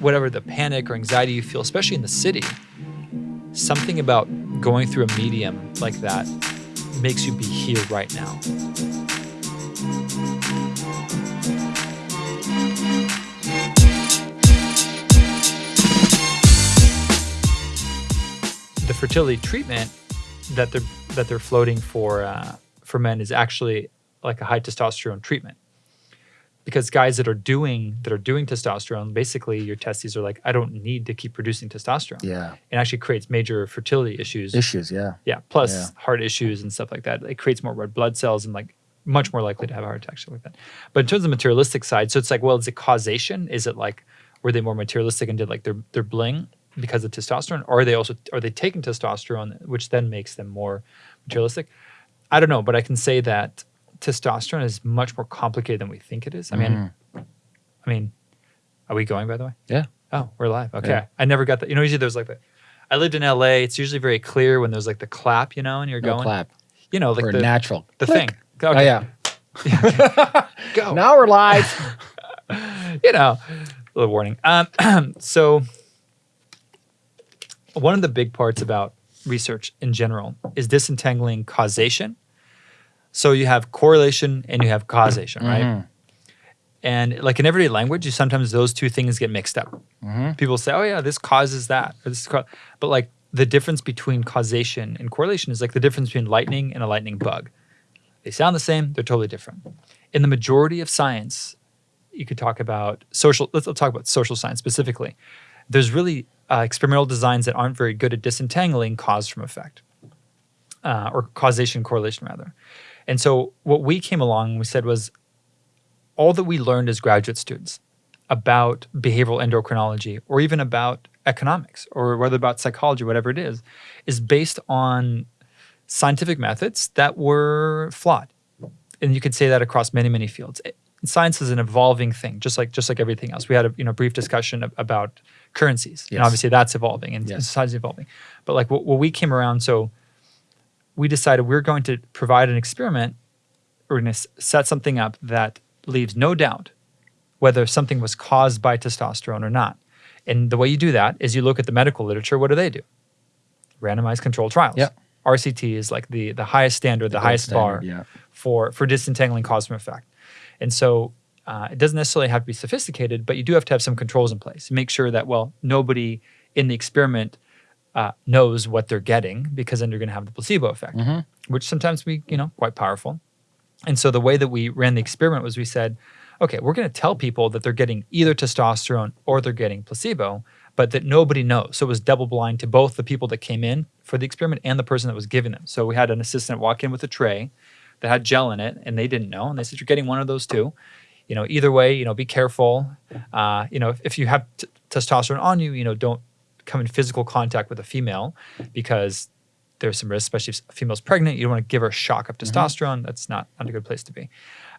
whatever the panic or anxiety you feel, especially in the city, something about going through a medium like that makes you be here right now. The fertility treatment that they're that they're floating for uh, for men is actually like a high testosterone treatment because guys that are doing that are doing testosterone basically your testes are like i don't need to keep producing testosterone Yeah. it actually creates major fertility issues Issues. Yeah. yeah plus Yeah. heart issues and stuff like that it creates more red blood cells and like much more likely to have a heart attack like that but in terms of the materialistic side so it's like well is it causation is it like were they more materialistic and did like their their bling because of testosterone or are they also are they taking testosterone which then makes them more materialistic i don't know but i can say that testosterone is much more complicated than we think it is i mean i mean are we going by the way Yeah. Oh, we're live. Okay. Yeah. I never got that. You know, usually there's like the, I lived in LA. It's usually very clear when there's like the clap, you know, and you're No going, clap. you know, like or the, natural. the Click. thing. Oh Okay, yeah. Go. Now we're live. You know, a little warning. Um, so one of the big parts about research in general is disentangling causation. So you have correlation and you have causation, right? Mhm. And like in everyday language, you sometimes those two things get mixed up. Mhm. People say, "Oh yeah, this causes that," or this, is ca-" but like the difference between causation and correlation is like the difference between lightning and a lightning bug. They sound the same; they're totally different. In the majority of science, you could talk about social. Let's, let's talk about social science specifically. There's really uh, experimental designs that aren't very good at disentangling cause from effect, uh, or causation correlation rather. And so what we came along and we said was all that we learned as graduate students about behavioral endocrinology or even about economics or whether about psychology, whatever it is, is based on scientific methods that were flawed. And you could say that across many, many fields. It- Science is an evolving thing, just like just like everything else. We had a you know brief discussion ab- about currencies, and obviously that's evolving and Yes. society's evolving. But like what, what we came around, so we decided we're going to provide an experiment. We're going to set something up that leaves no doubt whether something was caused by testosterone or not. And the way you do that is you look at the medical literature. What do they do? Randomized controlled trials. Yeah. RCT is like the the highest standard, the, gold highest bar yeah. for for disentangling cause from effect. And so uh, it doesn't necessarily have to be sophisticated, but you do have to have some controls in place. Make sure that well, nobody in the experiment uh, knows what they're getting, because then you're going to have the placebo effect, Mhm. which sometimes we, you know quite powerful. And so the way that we ran the experiment was we said, okay, we're going to tell people that they're getting either testosterone or they're getting placebo, but that nobody knows. So it was double blind to both the people that came in for the experiment and the person that was giving them. So we had an assistant walk in with a tray that had gel in it, and they didn't know, and they said you're getting one of those two. You know, either way, you know, be careful. Uh, you know, if, if you have t- testosterone on you, you know, don't come in physical contact with a female because there's some risk, especially if a female's pregnant. You don't want to give her a shock of testosterone. That's not, not a good place to be.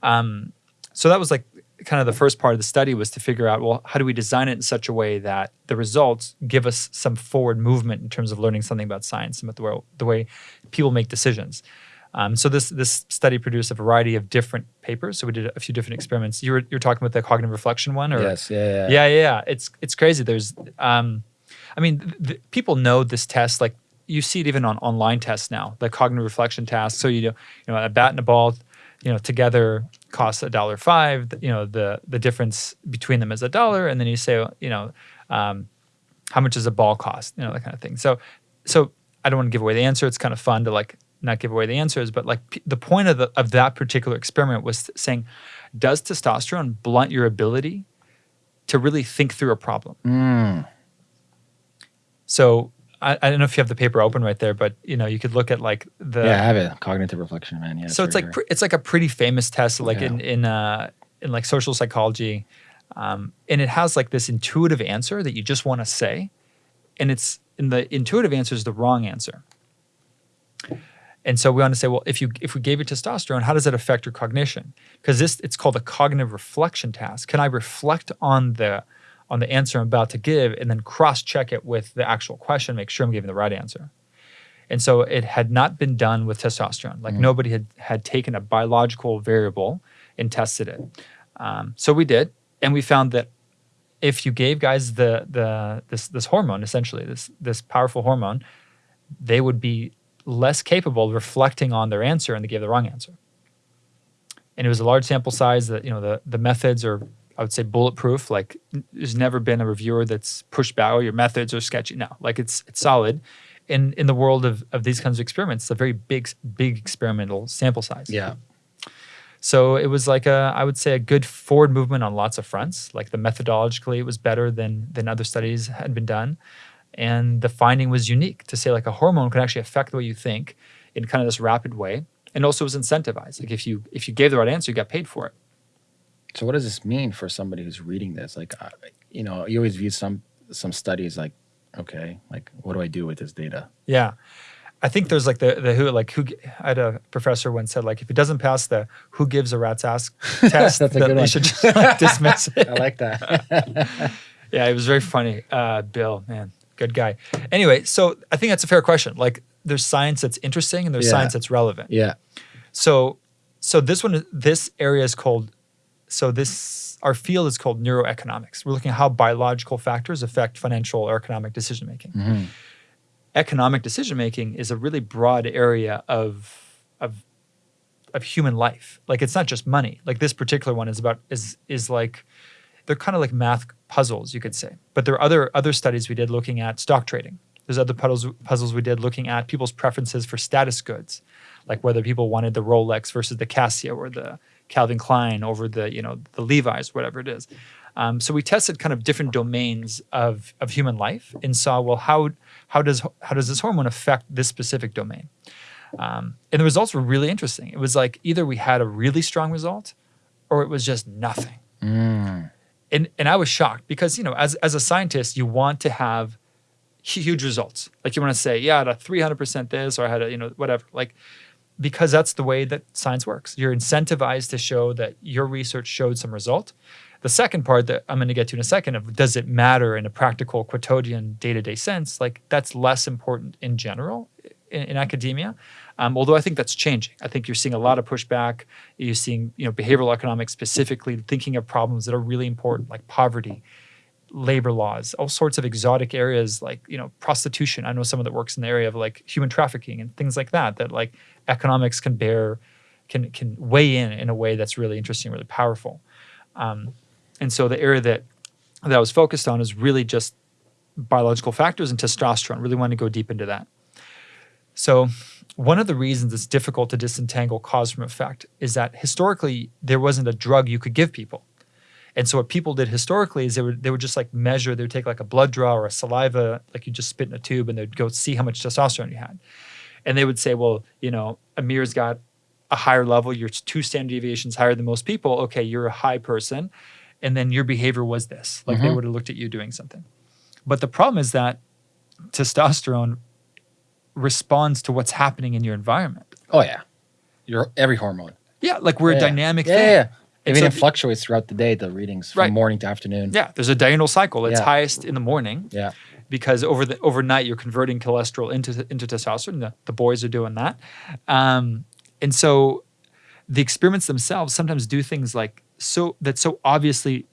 Um, so that was like kind of the first part of the study was to figure out, well, how do we design it in such a way that the results give us some forward movement in terms of learning something about science and about the way, the way people make decisions. Um, so this this study produced a variety of different papers. So we did a few different experiments. You were you were talking about the cognitive reflection one, or Yes. Yeah. Yeah. yeah, yeah, yeah. It's it's crazy. There's, um, I mean, people know this test. Like you see it even on online tests now, the cognitive reflection task. So you know, you know, a bat and a ball, you know, together costs a dollar five. You know, the the difference between them is a dollar, and then you say, you know, um, how much does a ball cost? You know, that kind of thing. So, so I don't want to give away the answer. It's kind of fun to like not give away the answers, but like the point of the of that particular experiment was saying, does testosterone blunt your ability to really think through a problem? Mm. So I, I don't know if you have the paper open right there, but you know you could look at like the yeah, I have it. Cognitive reflection, man. Yeah. so it's like it's like a pretty famous test, like Yeah. in in uh, in like social psychology, um, and it has like this intuitive answer that you just want to say, and it's and the intuitive answer is the wrong answer. And so we want to say, well, if you if we gave you testosterone, how does that affect your cognition? Because this it's called a cognitive reflection task. Can I reflect on the on the answer I'm about to give and then cross check it with the actual question, make sure I'm giving the right answer? And so it had not been done with testosterone. Like nobody had had taken a biological variable and tested it. Um, so we did, and we found that if you gave guys the the this this hormone essentially this this powerful hormone, they would be less capable of reflecting on their answer and they gave the wrong answer. And it was a large sample size that you know the the methods are I would say bulletproof. Like there's never been a reviewer that's pushed back. Oh, your methods are sketchy. No, like it's it's solid. In in the world of of these kinds of experiments, it's a very big big experimental sample size. Yeah. So it was like a, I would say, a good forward movement on lots of fronts. Like the methodologically, it was better than than other studies had been done, and the finding was unique to say like a hormone can actually affect the way you think in kind of this rapid way, and also was incentivized. Like if you if you gave the right answer, you got paid for it. So what does this mean for somebody who's reading this? Like, uh, you know, you always view some some studies like, okay, like what do I do with this data? Yeah. I think there's like the the who like who I had a professor once said like if it doesn't pass the who gives a rat's ass test, That's a good they should just like, dismiss it. I like that. Yeah, it was very funny. Uh, Bill, man, good guy. Anyway, so I think that's a fair question. Like, there's science that's interesting and there's Yeah. science that's relevant. yeah. So, so this one, this area is called. So this our field is called neuroeconomics. We're looking at how biological factors affect financial or economic decision making. Mhm. Economic decision making is a really broad area of of of human life. Like it's not just money. Like this particular one is about is is like they're kind of like math puzzles, you could say. But there are other other studies we did looking at stock trading. There's other puzzles puzzles we did looking at people's preferences for status goods, like whether people wanted the Rolex versus the Casio or the Calvin Klein over the you know the Levi's, whatever it is. Um, so we tested kind of different domains of of human life and saw well how how does how does this hormone affect this specific domain. Um, and the results were really interesting. It was like either we had a really strong result, or it was just nothing Mm. and and I was shocked because you know as as a scientist you want to have huge results like you want to say yeah I had a 300% this or I had a you know whatever like because that's the way that science works you're incentivized to show that your research showed some result the second part that I'm going to get to in a second of does it matter in a practical quotidian day-to-day sense like that's less important in general in, in academia um, although I think that's changing. I think you're seeing a lot of pushback. You're seeing, you know, behavioral economics specifically thinking of problems that are really important, like poverty, labor laws, all sorts of exotic areas like, you know, prostitution. I know someone that works in the area of like human trafficking and things like that. That like economics can bear, can can weigh in in a way that's really interesting, really powerful. Um, and so the area that that I was focused on is really just biological factors and testosterone. Really wanted to go deep into that. So, one of the reasons it's difficult to disentangle cause from effect is that historically there wasn't a drug you could give people. And so what people did historically is they would they would just like measure, they would take like a blood draw or a saliva, like you just spit in a tube and they'd go see how much testosterone you had. And they would say, well, you know, Amir's got a higher level, you're two standard deviations higher than most people. Okay, you're a high person. And then your behavior was this. Like they Mhm. would have looked at you doing something. But the problem is that testosterone responds to what's happening in your environment. Oh yeah. Your every hormone. Yeah, like we're yeah. a dynamic yeah, thing. Yeah. I mean, so it fluctuates throughout the day. The readings from Right. morning to afternoon. Yeah, there's a diurnal cycle. It's Yeah. highest in the morning Yeah. because over the overnight you're converting cholesterol into into testosterone. The, the boys are doing that, um, and so the experiments themselves sometimes do things like so that so obviously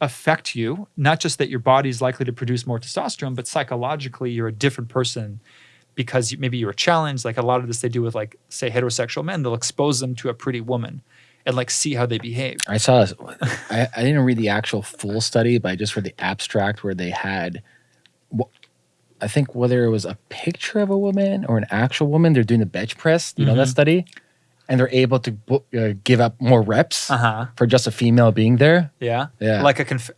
affect you. Not just that your body is likely to produce more testosterone, but psychologically you're a different person because you, maybe you were challenged. Like a lot of this they do with like say heterosexual men. They'll expose them to a pretty woman and like see how they behave. I saw. this- I, I didn't read the actual full study, but I just read the abstract where they had. I think whether it was a picture of a woman or an actual woman, they're doing the bench press. You know that Mhm. study, and they're able to uh, give up more reps Uh huh. for just a female being there. Yeah. Yeah. Like a conf-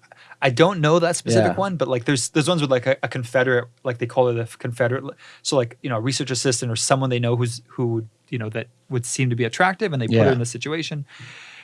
I don't know that specific Yeah. one, but like there's there's ones with like a, a Confederate, like they call it a Confederate. So like you know, a research assistant or someone they know who's who would you know that would seem to be attractive, and they put her in the situation.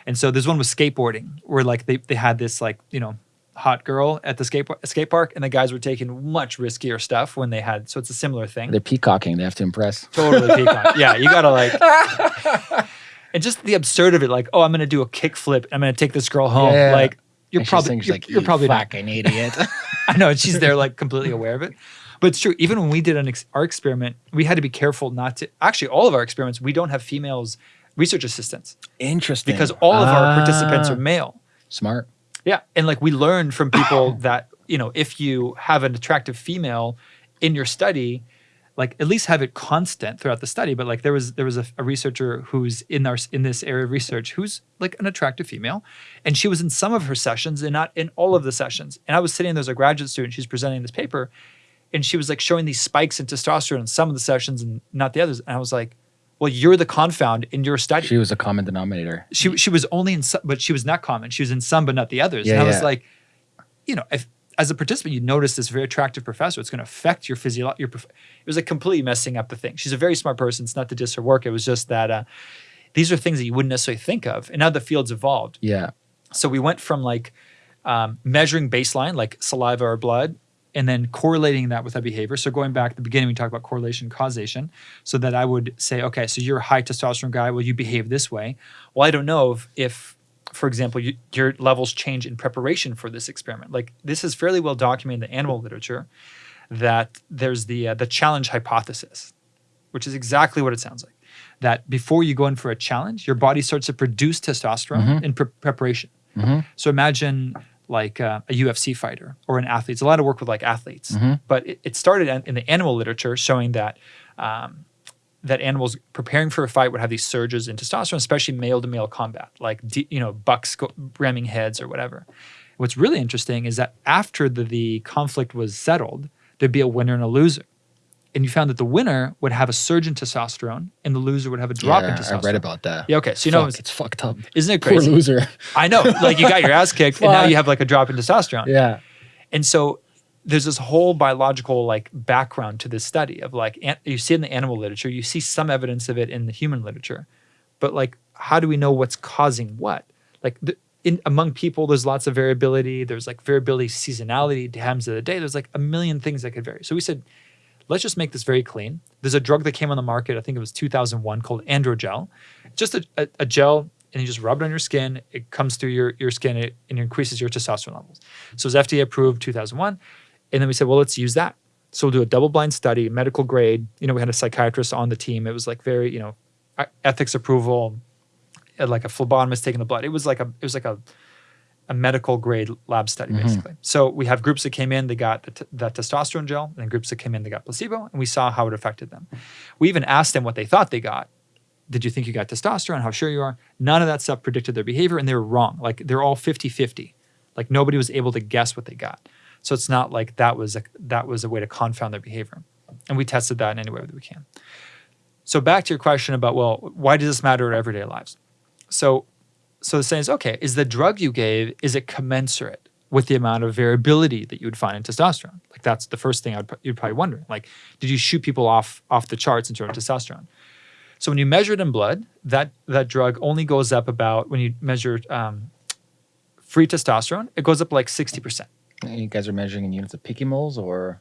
And so there's one with skateboarding where like they they had this like you know hot girl at the skate skate park, and the guys were taking much riskier stuff when they had. So it's a similar thing. They're peacocking. They have to impress. Totally peacock. yeah, you gotta like. And just the absurd of it, like, oh, I'm gonna do a kickflip. I'm gonna take this girl home. Yeah. Like, you're probably you're, like, you're "You probably not. fucking idiot. I know, and she's there like completely aware of it. But it's true. Even when we did an ex- our experiment, we had to be careful not to. Actually, all of our experiments, we don't have females research assistants Interesting. because all of our participants Ah. are male. smart. Yeah, and like we learned from people that you know if you have an attractive female in your study, like at least have it constant throughout the study. But like there was there was a, a researcher who's in our in this area of research who's like an attractive female, and she was in some of her sessions and not in all of the sessions. And I was sitting there as a graduate student. She's presenting this paper, and she was like showing these spikes in testosterone in some of the sessions and not the others. And I was like, well, you're the confound in your study. She was a common denominator. she she was only in some, but she was not common. She was in some, but not the others. Yeah, and I was like, you know, if as a participant you notice this very attractive professor, it's going to affect your physiology. Your it was like completely messing up the thing. She's a very smart person. It's not to diss her work. It was just that uh, these are things that you wouldn't necessarily think of. And now the field's evolved. Yeah. So we went from like um, measuring baseline, like saliva or blood, and then correlating that with that behavior. So going back to the beginning, we talked about correlation causation. So that I would say, okay, so you're a high testosterone guy. Well, you behave this way. Well, I don't know if, if for example, you, your levels change in preparation for this experiment. Like this is fairly well documented in the animal literature that there's the uh, the challenge hypothesis, which is exactly what it sounds like. That before you go in for a challenge, your body starts to produce testosterone in pre- preparation. So imagine like uh, a UFC fighter or an athlete. It's a lot of work with like athletes, but it, it started in, in the animal literature showing that um, that animals preparing for a fight would have these surges in testosterone, especially male to male combat, like you know bucks go, ramming heads or whatever. What's really interesting is that after the, the conflict was settled, there'd be a winner and a loser. And you found that the winner would have a surge in testosterone and the loser would have a drop in testosterone. I read about that. Yeah, okay. So you know, it's- it's fucked up. isn't it crazy? Poor loser. I know. Like you got your ass kicked and now you have like a drop in testosterone. Yeah. And so there's this whole biological like background to this study of like you see it in the animal literature, you see some evidence of it in the human literature, but like how do we know what's causing what? Like the, in among people, there's lots of variability. There's like variability, seasonality, times of the day. There's like a million things that could vary. So we said, let's just make this very clean. There's a drug that came on the market, I think it was 2001, called Androgel. Just a, a, a gel, and you just rub it on your skin. It comes through your, your skin it, and it increases your testosterone levels. So it was FDA approved 2001. And then we said, well, let's use that. So we'll do a double blind study, medical grade. You know, we had a psychiatrist on the team. It was like very, you know, ethics approval, like a phlebotomist taking the blood. It was like a, it was like a, a medical grade lab study mm-hmm. basically. So we have groups that came in, they got the, t- that testosterone gel, and then groups that came in, they got placebo, and we saw how it affected them. We even asked them what they thought they got. Did you think you got testosterone? How sure you are? None of that stuff predicted their behavior, and they were wrong. Like they're all 50 50. Like nobody was able to guess what they got. So it's not like that was a, that was a way to confound their behavior. And we tested that in any way that we can. So back to your question about, well, why does this matter in everyday lives? So so the saying is, okay, is the drug you gave, is it commensurate with the amount of variability that you would find in testosterone? Like that's the first thing I'd, you'd probably wonder. Like, did you shoot people off off the charts in terms of testosterone? So when you measure it in blood, that that drug only goes up about when you measure um, free testosterone, it goes up like sixty percent. You guys are measuring in units of picomoles or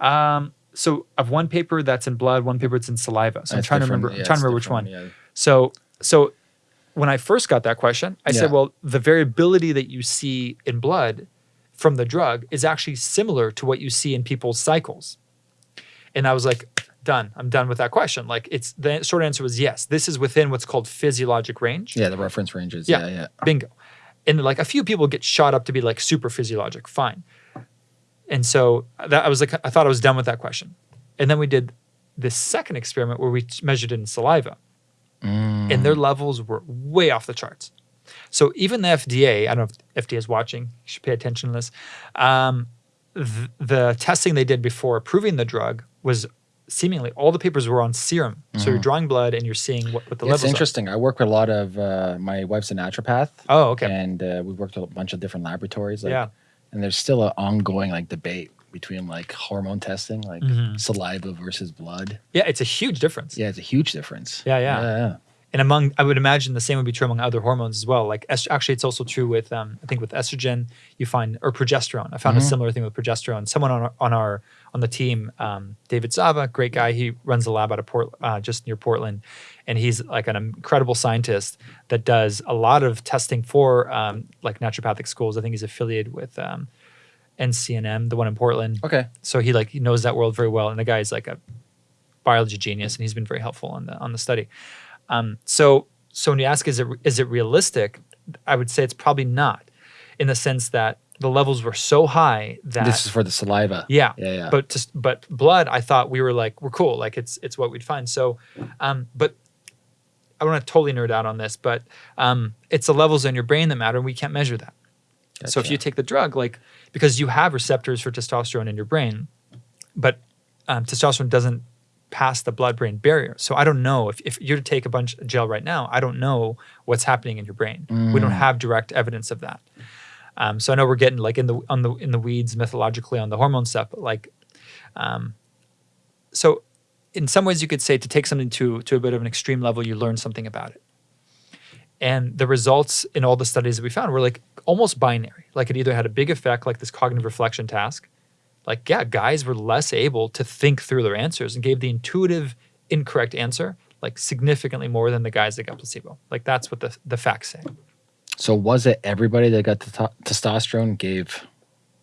Um, so of one paper that's in blood, one paper that's in saliva. So I'm trying to remember. Yeah, I'm trying to remember which one. Yeah. So so when I first got that question, I said, well, the variability that you see in blood from the drug is actually similar to what you see in people's cycles. And I was like, done. I'm done with that question. Like it's the short answer was yes. This is within what's called physiologic range. Yeah, the reference ranges. Yeah. Yeah, yeah. Bingo. And like a few people get shot up to be like super physiologic. Fine. And so that I was like, I thought I was done with that question. And then we did this second experiment where we measured it in saliva, and Mm. their levels were way off the charts. So even the FDA, I don't know if FDA is watching, you should pay attention to this. Um, th- the testing they did before approving the drug was seemingly all the papers were on serum. So you're drawing blood and you're seeing what, what the Mm-hmm. levels It's are. interesting. I work with a lot of uh, my wife's a naturopath. Oh, okay. And uh, we've worked with a bunch of different laboratories. Like, Yeah. And there's still an ongoing like debate between like hormone testing, like Mhm. saliva versus blood. Yeah, it's a huge difference. Yeah, it's a huge difference. Yeah, yeah. yeah. and among i would imagine the same would be true among other hormones as well like actually it's also true with um, i think with estrogen you find or progesterone i found a similar thing with progesterone someone on our on our on the team. Um, david zava great guy. He runs a lab out of port uh, just near portland and he's like an incredible scientist that does a lot of testing for um, like naturopathic schools. I think he's affiliated with um, ncnm the one in portland. Okay. so he like he knows that world very well and the guy is like a biology genius and he's been very helpful on the on the study. Um, so so when you ask is it is it realistic? I would say it's probably not in the sense that the levels were so high that This is for the saliva. yeah, Yeah, yeah. But just but blood, I thought we were like we're cool, like it's it's what we'd find. So, um, but I want to totally nerd out on this, but um, it's the levels in your brain that matter, and we can't measure that. So if you take the drug, like because you have receptors for testosterone in your brain, but um, testosterone doesn't pass the blood-brain barrier. So I don't know if, if you're to take a bunch of gel right now, I don't know what's happening in your brain. We don't Mm. have direct evidence of that. Um, so I know we're getting like in the on the in the weeds mythologically on the hormone stuff, but like, um, so in some ways you could say to take something to to a bit of an extreme level, you learn something about it. And the results in all the studies that we found were like almost binary. Like it either had a big effect, like this cognitive reflection task. Like, yeah, guys were less able to think through their answers and gave the intuitive incorrect answer like significantly more than the guys that got placebo. Like that's what the, the facts say. So was it everybody that got the testosterone gave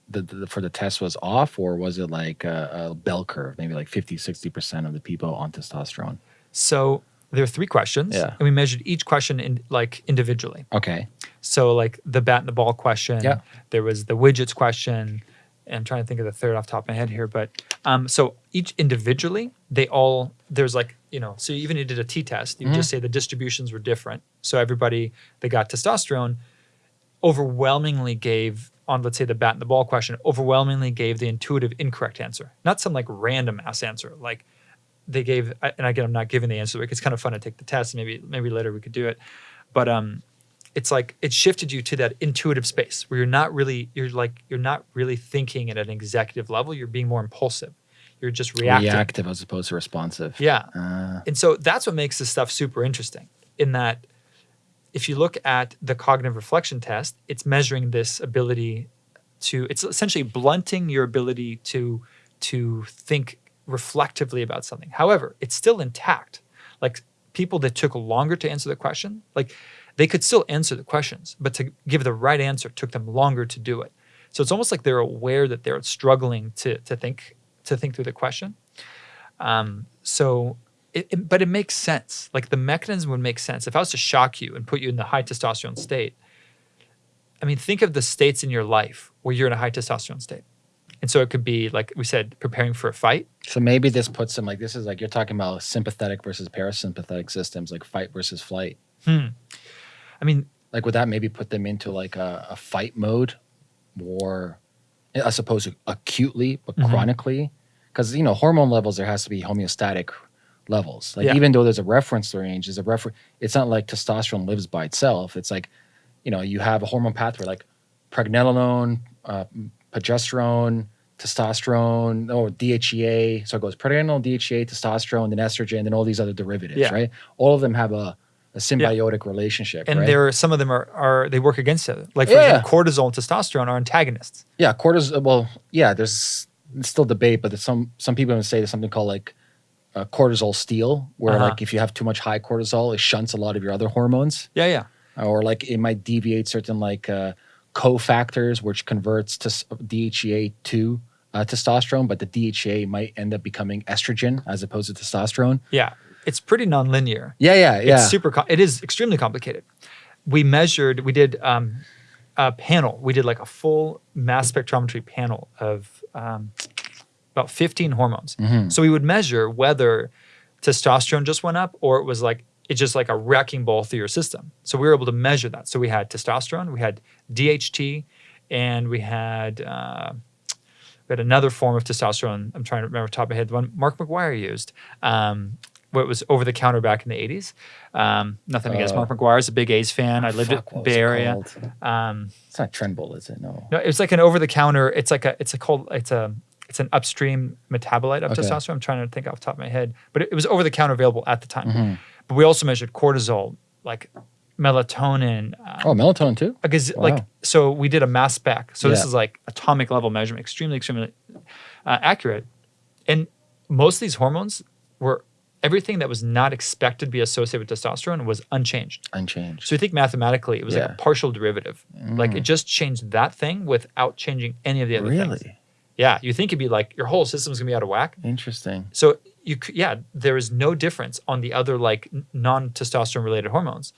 the, the for the test was off, or was it like a, a bell curve, maybe like 50, 60 percent of the people on testosterone? So there are three questions, Yeah. and we measured each question in like individually. Okay. So like the bat and the ball question. Yeah. There was the widgets question. I'm trying to think of the third off the top of my head here, but um, so each individually, they all there's like you know, so you even if you did a T test, you would just say the distributions were different. So everybody that got testosterone overwhelmingly gave on let's say the bat and the ball question overwhelmingly gave the intuitive incorrect answer, not some like random ass answer. Like they gave and again i'm not giving the answer it's kind of fun to take the test. Maybe maybe later we could do it. But um it's like it shifted you to that intuitive space where you're not really you're like you're not really thinking at an executive level. You're being more impulsive you're just reacting Reactive as opposed to responsive. yeah Uh, and so that's what makes this stuff super interesting in that if you look at the cognitive reflection test, it's measuring this ability to it's essentially blunting your ability to to think reflectively about something. However, it's still intact. Like people that took longer to answer the question, like they could still answer the questions, but to give the right answer took them longer to do it. So it's almost like they're aware that they're struggling to to think to think through the question. Um, so, it, it- but it makes sense. Like the mechanism would make sense. If I was to shock you and put you in the high testosterone state, I mean, think of the states in your life where you're in a high testosterone state. And so it could be, like we said, preparing for a fight. so maybe this puts them like this is like you're talking about sympathetic versus parasympathetic systems, like fight versus flight. Hmm. I mean, Like would that maybe put them into like a, a fight mode, more as suppose acutely but Mhm. chronically? Because you know hormone levels there has to be homeostatic levels. Like Yeah. even though there's a reference range, there's a refer. It's not like testosterone lives by itself. It's like you know you have a hormone pathway like pregnenolone, uh, progesterone, testosterone, or DHEA. So it goes pregnenolone, DHEA, testosterone, then estrogen, then all these other derivatives, Yeah. right? All of them have a, a symbiotic relationship, and right? there are some of them are, are they work against each other. Like for Yeah. example, cortisol and testosterone are antagonists. Yeah, cortisol. Well, yeah, there's still debate, but some some people would say there's something called like uh, cortisol steal, where Uh-huh. like if you have too much high cortisol, it shunts a lot of your other hormones, Yeah, yeah. or like it might deviate certain like uh, cofactors, which converts to DHEA to uh, testosterone, but the DHEA might end up becoming estrogen as opposed to testosterone. Yeah. It's pretty nonlinear. Yeah, yeah, yeah. It's super. It is extremely complicated. We measured. We did um, a panel. We did like a full mass spectrometry panel of um, about 15 hormones. Mhm. So we would measure whether testosterone just went up or it was like it's just like a wrecking ball through your system. So we were able to measure that. So we had testosterone, we had DHT, and we had uh, we had another form of testosterone. I'm trying to remember top of my head. The one Mark McGwire used. Um, what was over the counter back in the 80s. Um, nothing against Uh, Mark McGwire. Is a big A's fan. I lived at Bay Area. Um, It's not Trenbol, is it? No. no, it's like an over the counter. It's like a it's a cold, it's a it's an upstream metabolite of Okay. testosterone. I'm trying to think off the top of my head, but it, it was over the counter available at the time. Mhm. But we also measured cortisol, like melatonin. Uh, Oh, melatonin too. Because wow. like so we did a mass spec. So this is like atomic level measurement, extremely extremely uh, accurate. And most of these hormones were everything that was not expected to be associated with testosterone was unchanged. Unchanged. So you think mathematically, it was like a partial derivative. Like it mm. just changed that thing without changing any of the other things. really Yeah, you think it'd be like your whole system's gonna be out of whack. interesting. So you, yeah, there is no difference on the other like non testosterone related hormones,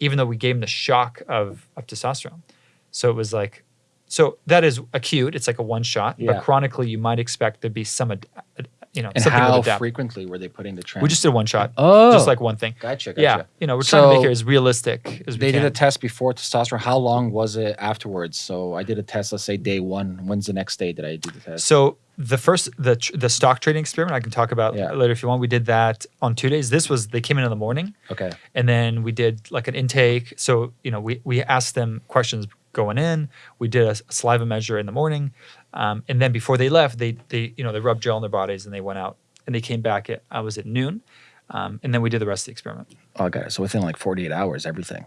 even though we gave them the shock of of testosterone. So it was like, so that is acute. It's like a one shot. Yeah. But chronically, you might expect there'd be some, ad- ad- you know, And something how frequently were they putting the trend? We just did one shot, oh, just like one thing. gotcha, gotcha. Yeah, you know, we're trying to make So, it as realistic as we They can. did a test before testosterone. How long was it afterwards? So I did a test. Let's say day one. When's the next day that I do the test? So the first the the stock trading experiment I can talk about Yeah. later if you want. We did that on two days. This was they came in in the morning, Okay. and then we did like an intake. So you know we we asked them questions going in. We did a saliva measure in the morning, um, and then before they left, they they you know they rubbed gel on their bodies and they went out and they came back at I was at noon, um, and then we did the rest of the experiment. Oh, got it. So within like 48 hours, everything.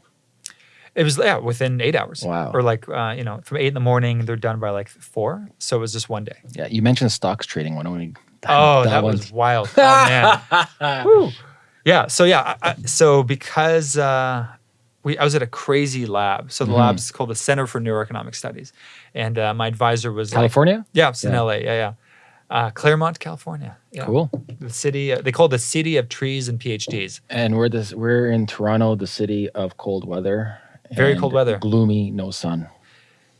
It was yeah within eight hours. Wow. Or like uh, you know from eight in the morning they're done by like four. So it was just one day. Yeah. You mentioned stocks trading. Why don't we? Oh, that, one- was wild. Oh man. Woo. Yeah. So yeah. I, I- so because uh, we, I was at a crazy lab. So the Mhm. lab's called the Center for Neuroeconomic Studies, and uh, my advisor was like, California. yeah, it's in Yeah. LA. Yeah, yeah. Uh, Claremont, California. Yeah. Cool. The city. Uh, they call it the city of trees and PhDs. And we're this. We're in Toronto, the city of cold weather. Very cold weather. Gloomy, no sun.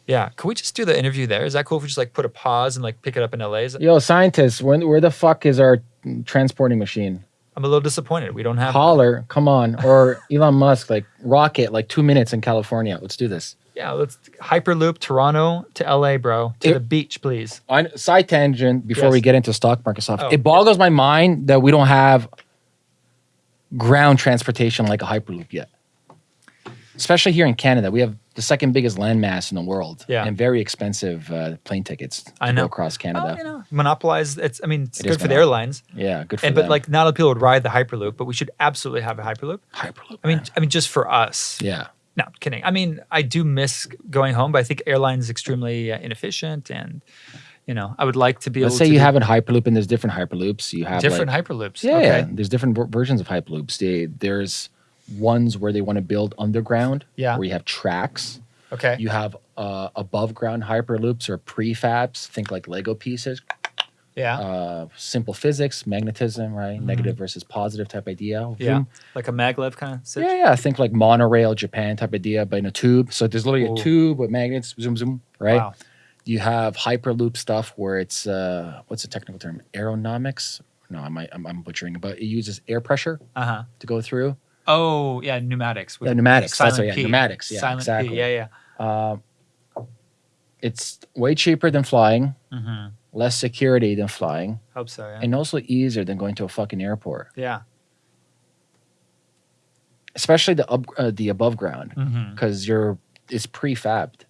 Yeah. Can we just do the interview there? Is that cool if we just like put a pause and like pick it up in LA? Is it- Yo, scientists, when, where the fuck is our transporting machine? I'm a little disappointed. We don't have. Holler, come on. Or Elon Musk, like rocket, like two minutes in California. Let's do this. Yeah. Let's hyperloop Toronto to LA, bro. To It- the beach, please. On side tangent before we get into stock market stuff, Oh, it boggles my mind that we don't have ground transportation like a hyperloop yet. Especially here in Canada, we have the second biggest landmass in the world, Yeah. and very expensive uh, plane tickets to I know. go across Canada. Oh, you know, monopolize. It's. I mean, it's It is good for the airlines, Yeah, good for and them. but like not a lot of people would ride the hyperloop, but we should absolutely have a hyperloop. hyperloop. I mean, man. I mean, just for us. yeah, No, kidding. I mean, I do miss going home, but I think airlines extremely uh, inefficient, and you know, I would like to be let's able say you do have a hyperloop, and there's different hyperloops. You have different like, hyperloops. Yeah, okay. yeah, there's different ver- versions of hyperloops. They, there's ones where they want to build underground, Yeah. where you have tracks. Okay. You have uh, above ground hyperloops or prefabs. Think like Lego pieces. yeah. Uh, simple physics, magnetism, right? Negative versus positive type idea. Yeah. Like a maglev kind of. Yeah, yeah. Think like monorail Japan type idea, but in a tube. So there's literally Ooh. a tube with magnets, zoom, zoom, right? Wow. You have hyperloop stuff where it's uh, what's the technical term? Aeronomics. No, I might, I'm, I'm butchering, it, but it uses air pressure Uh huh. to go through. Oh yeah, pneumatics. Yeah, pneumatics. That's what, yeah, P. pneumatics. Yeah, Silent exactly. P. Yeah, yeah. Um, it's way cheaper than flying, Mm-hmm. less security than flying, Hope so. Yeah. and also easier than going to a fucking airport. yeah. Especially the up, uh, the above ground, Mm-hmm. because you're it's prefabbed.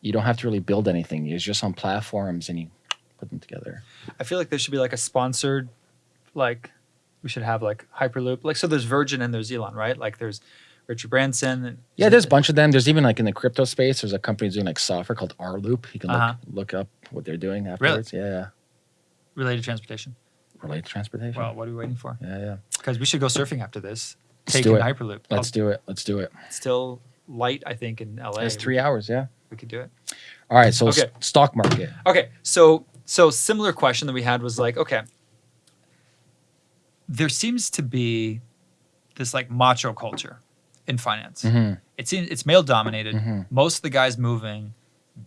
You don't have to really build anything. It's just on platforms, and you put them together. I feel like there should be like a sponsored, like we should have like Hyperloop. Like so, there's Virgin and there's Elon, right? Like there's Richard Branson. and- Yeah, there's a bunch of them. There's even like in the crypto space, there's a company doing like software called rLoop. You can look, Uh-huh. look up what they're doing afterwards. Yeah, yeah. related transportation. Related to transportation. Well, what are we waiting for? yeah, yeah. Because we should go surfing after this. Let's Taking do it. Hyperloop. Let's do it. Let's do it. Still light, I think, in LA. It's three hours. Yeah. We could do it. All right. So Okay. stock market. Okay, so so similar question that we had was like, okay, there seems to be this like macho culture in finance. hmm It seems it's male dominated. Mhm. Most of the guys moving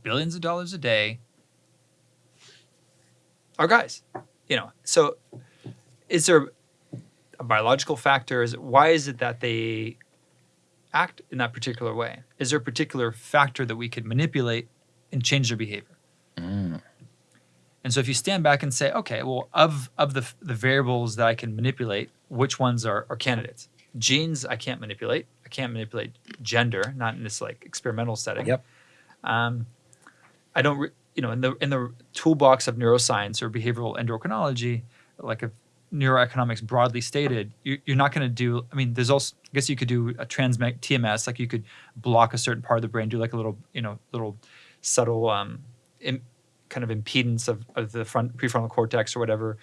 billions of dollars a day are guys. You know, so is there a biological factor? Is it, why is it that they act in that particular way? Is there a particular factor that we could manipulate and change their behavior? Mm. And so if you stand back and say, okay, well, of of the the variables that I can manipulate, which ones are, are candidates? Genes I can't manipulate. I can't manipulate gender, not in this like experimental setting. Yep. Um, I don't, re- you know, in the in the toolbox of neuroscience or behavioral endocrinology, like of neuroeconomics broadly stated, you, you're not going to do. I mean, there's also, I guess you could do a transmeg TMS, like you could block a certain part of the brain, do like a little, you know, little subtle um, kind of impedance of, of the front prefrontal cortex or whatever,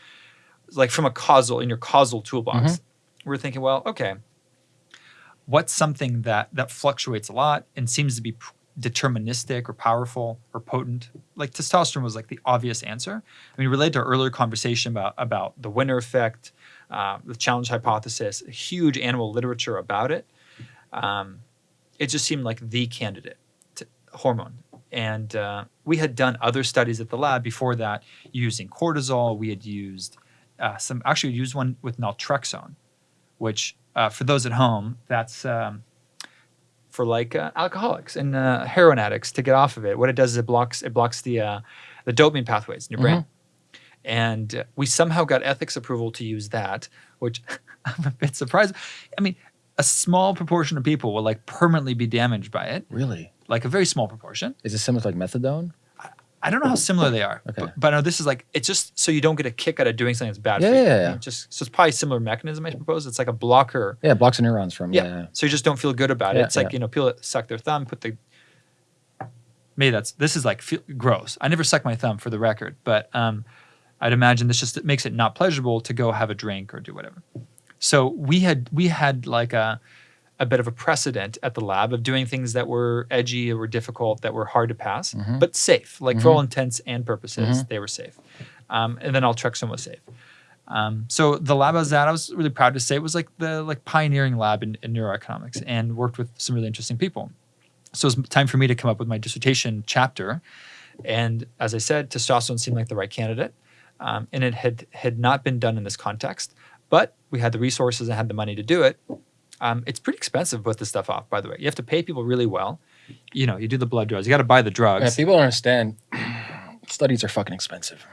like from a causal in your causal toolbox. We're thinking, well, okay, what's something that that fluctuates a lot and seems to be deterministic or powerful or potent? Like testosterone was like the obvious answer. I mean, related to our earlier conversation about about the winner effect, uh, the challenge hypothesis, huge animal literature about it. Um, it just seemed like the candidate. To, hormone. And uh, we had done other studies at the lab before that using cortisol. We had used uh, some, actually, used one with naltrexone, which uh, for those at home, that's um, for like uh, alcoholics and uh, heroin addicts to get off of it. What it does is it blocks it blocks the uh, the dopamine pathways in your brain. And uh, we somehow got ethics approval to use that, which I'm a bit surprised. I mean, a small proportion of people will like permanently be damaged by it, Really? Like a very small proportion. Is it similar to like methadone? I don't know how similar they are, Okay. but, but no, this is like it's just so you don't get a kick out of doing something that's bad Yeah, for you. yeah, yeah. Just so it's probably a similar mechanism. I suppose it's like a blocker. Yeah, it blocks neurons from. Yeah. Yeah. So you just don't feel good about it. Yeah, it's like you know people suck their thumb, put the. Maybe that's this is like feel, gross. I never suck my thumb for the record, but um, I'd imagine this just it makes it not pleasurable to go have a drink or do whatever. So we had we had like a a bit of a precedent at the lab of doing things that were edgy or were difficult that were hard to pass, Mhm. but safe. Like for Mhm. all intents and purposes, Mhm. they were safe. Um, and then naltrexone was safe. Um, so the lab I was at, I was really proud to say, it was like the like pioneering lab in, in neuroeconomics, and worked with some really interesting people. So it was time for me to come up with my dissertation chapter, and as I said, testosterone seemed like the right candidate, um, and it had had not been done in this context, but we had the resources and had the money to do it. Um, it's pretty expensive to put this stuff off, by the way. You have to pay people really well. You know, you do the blood drugs, you got to buy the drugs. Yeah, people don't understand. Studies are fucking expensive.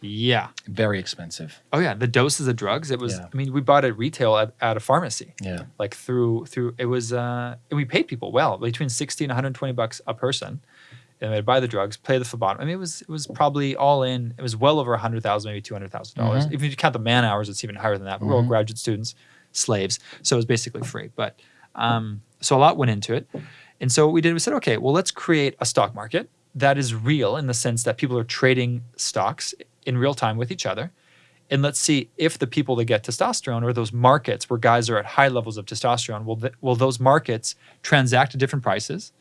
yeah. Very expensive. Oh yeah, the doses of drugs. It was. Yeah. I mean, we bought it retail at, at a pharmacy. Yeah. like through through it was uh and we paid people well between 60 and 120 bucks a person and they'd buy the drugs play the phlebotomy i mean it was it was probably all in it was well over a 100000 maybe 200000 dollars Mhm. if you count the man hours it's even higher than that but we're all Mhm. graduate students slaves. So it was basically free. But um so a lot went into it. And so what we did we said okay well let's create a stock market that is real in the sense that people are trading stocks in real time with each other. And let's see if the people that get testosterone or those markets where guys are at high levels of testosterone will th- will those markets transact at different prices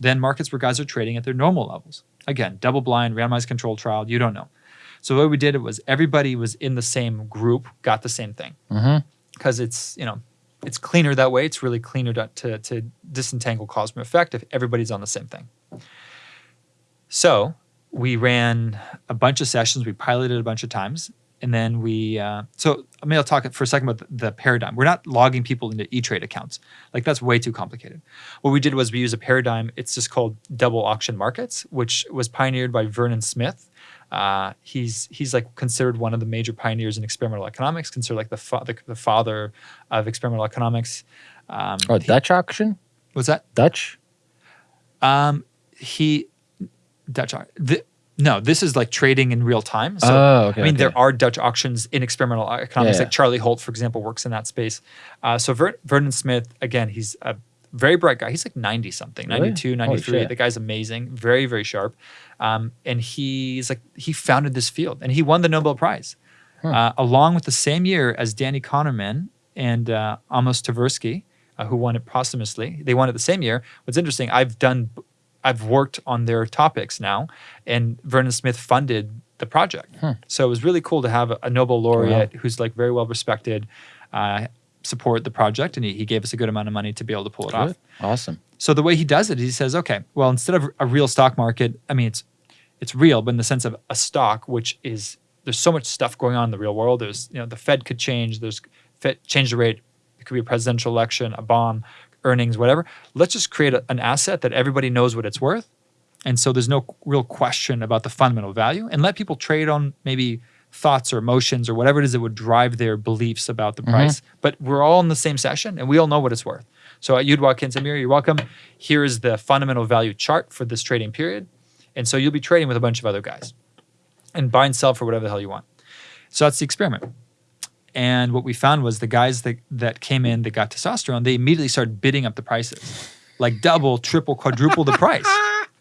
than markets where guys are trading at their normal levels? Again double blind randomized controlled trial you don't know. So what we did it was everybody was in the same group got the same thing. Mm-hmm. Because it's you know it's cleaner that way. It's really cleaner to, to, to disentangle cause from effect if everybody's on the same thing. So we ran a bunch of sessions. We piloted a bunch of times. And then we uh, so i mean i'll talk for a second about the, the paradigm. We're not logging people into e-trade accounts. Like that's way too complicated. What we did was we used a paradigm. It's just called double auction markets which was pioneered by vernon smith uh, he's he's like considered one of the major pioneers in experimental economics considered like the, fa- the, the father of experimental economics um, Oh, Dutch auction? what's that Dutch? um, he Dutch. The, no, this is like trading in real time. So oh, okay. I mean, okay. there are Dutch auctions in experimental economics. Yeah, Like Charlie Holt, for example, works in that space. Uh, so Ver- Vernon Smith, again, he's a very bright guy. He's like 90 something, Really? 92, Holy 93. The guy's amazing, very, very sharp. Um, and he's like, he founded this field and he won the Nobel Prize Hmm. uh, along with the same year as Danny Kahneman and uh, Amos Tversky, uh, who won it posthumously. They won it the same year. What's interesting, I've done, I've worked on their topics now, and Vernon Smith funded the project. Hmm. So it was really cool to have a, a Nobel laureate who's like very well respected uh, support the project, and he, he gave us a good amount of money to be able to pull it off. Awesome. So the way he does it, he says, okay, well, instead of a real stock market, I mean, it's it's real, but in the sense of a stock, which is there's so much stuff going on in the real world. There's you know the Fed could change. There's Fed change the rate. It could be a presidential election, a bomb, earnings, whatever. Let's just create a, an asset that everybody knows what it's worth, and so there's no real question about the fundamental value, and let people trade on maybe thoughts or emotions or whatever it is that would drive their beliefs about the Mhm. price. But we're all in the same session, and we all know what it's worth. So you'd walk in, Samir, you're welcome. Here is the fundamental value chart for this trading period. And so you'll be trading with a bunch of other guys and buy and sell for whatever the hell you want. So that's the experiment. And what we found was the guys that, that came in that got testosterone, they immediately started bidding up the prices, like double, triple, quadruple the price.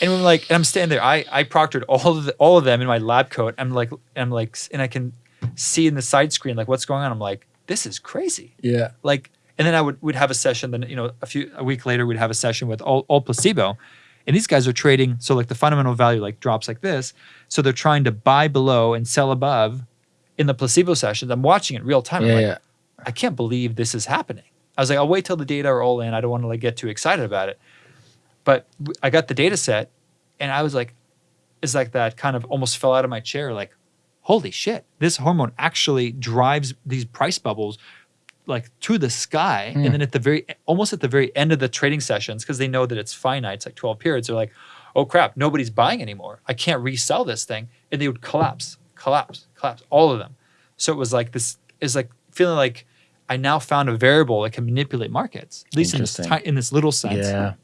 And I'm like, and I'm standing there. I, I proctored all of the, all of them in my lab coat. I'm like, I'm like, and I can see in the side screen like what's going on. I'm like, this is crazy Yeah. like and then i would would have a session then you know a few a week later we'd have a session with all, all placebo and these guys are trading so like the fundamental value like drops like this so they're trying to buy below and sell above in the placebo sessions i'm watching it real time I'm Yeah. like, yeah. i can't believe this is happening i was like i'll wait till the data are all in i don't want to like get too excited about it But I got the data set, and I was like, it's like that kind of almost fell out of my chair. Like, holy shit, this hormone actually drives these price bubbles like to the sky. Hmm. And then at the very, almost at the very end of the trading sessions, because they know that it's finite, it's like 12 periods, they're like, oh crap, nobody's buying anymore. I can't resell this thing. And they would collapse, collapse, collapse, all of them. So it was like this, is like feeling like I now found a variable that can manipulate markets, at least in this, in this little sense. Yeah.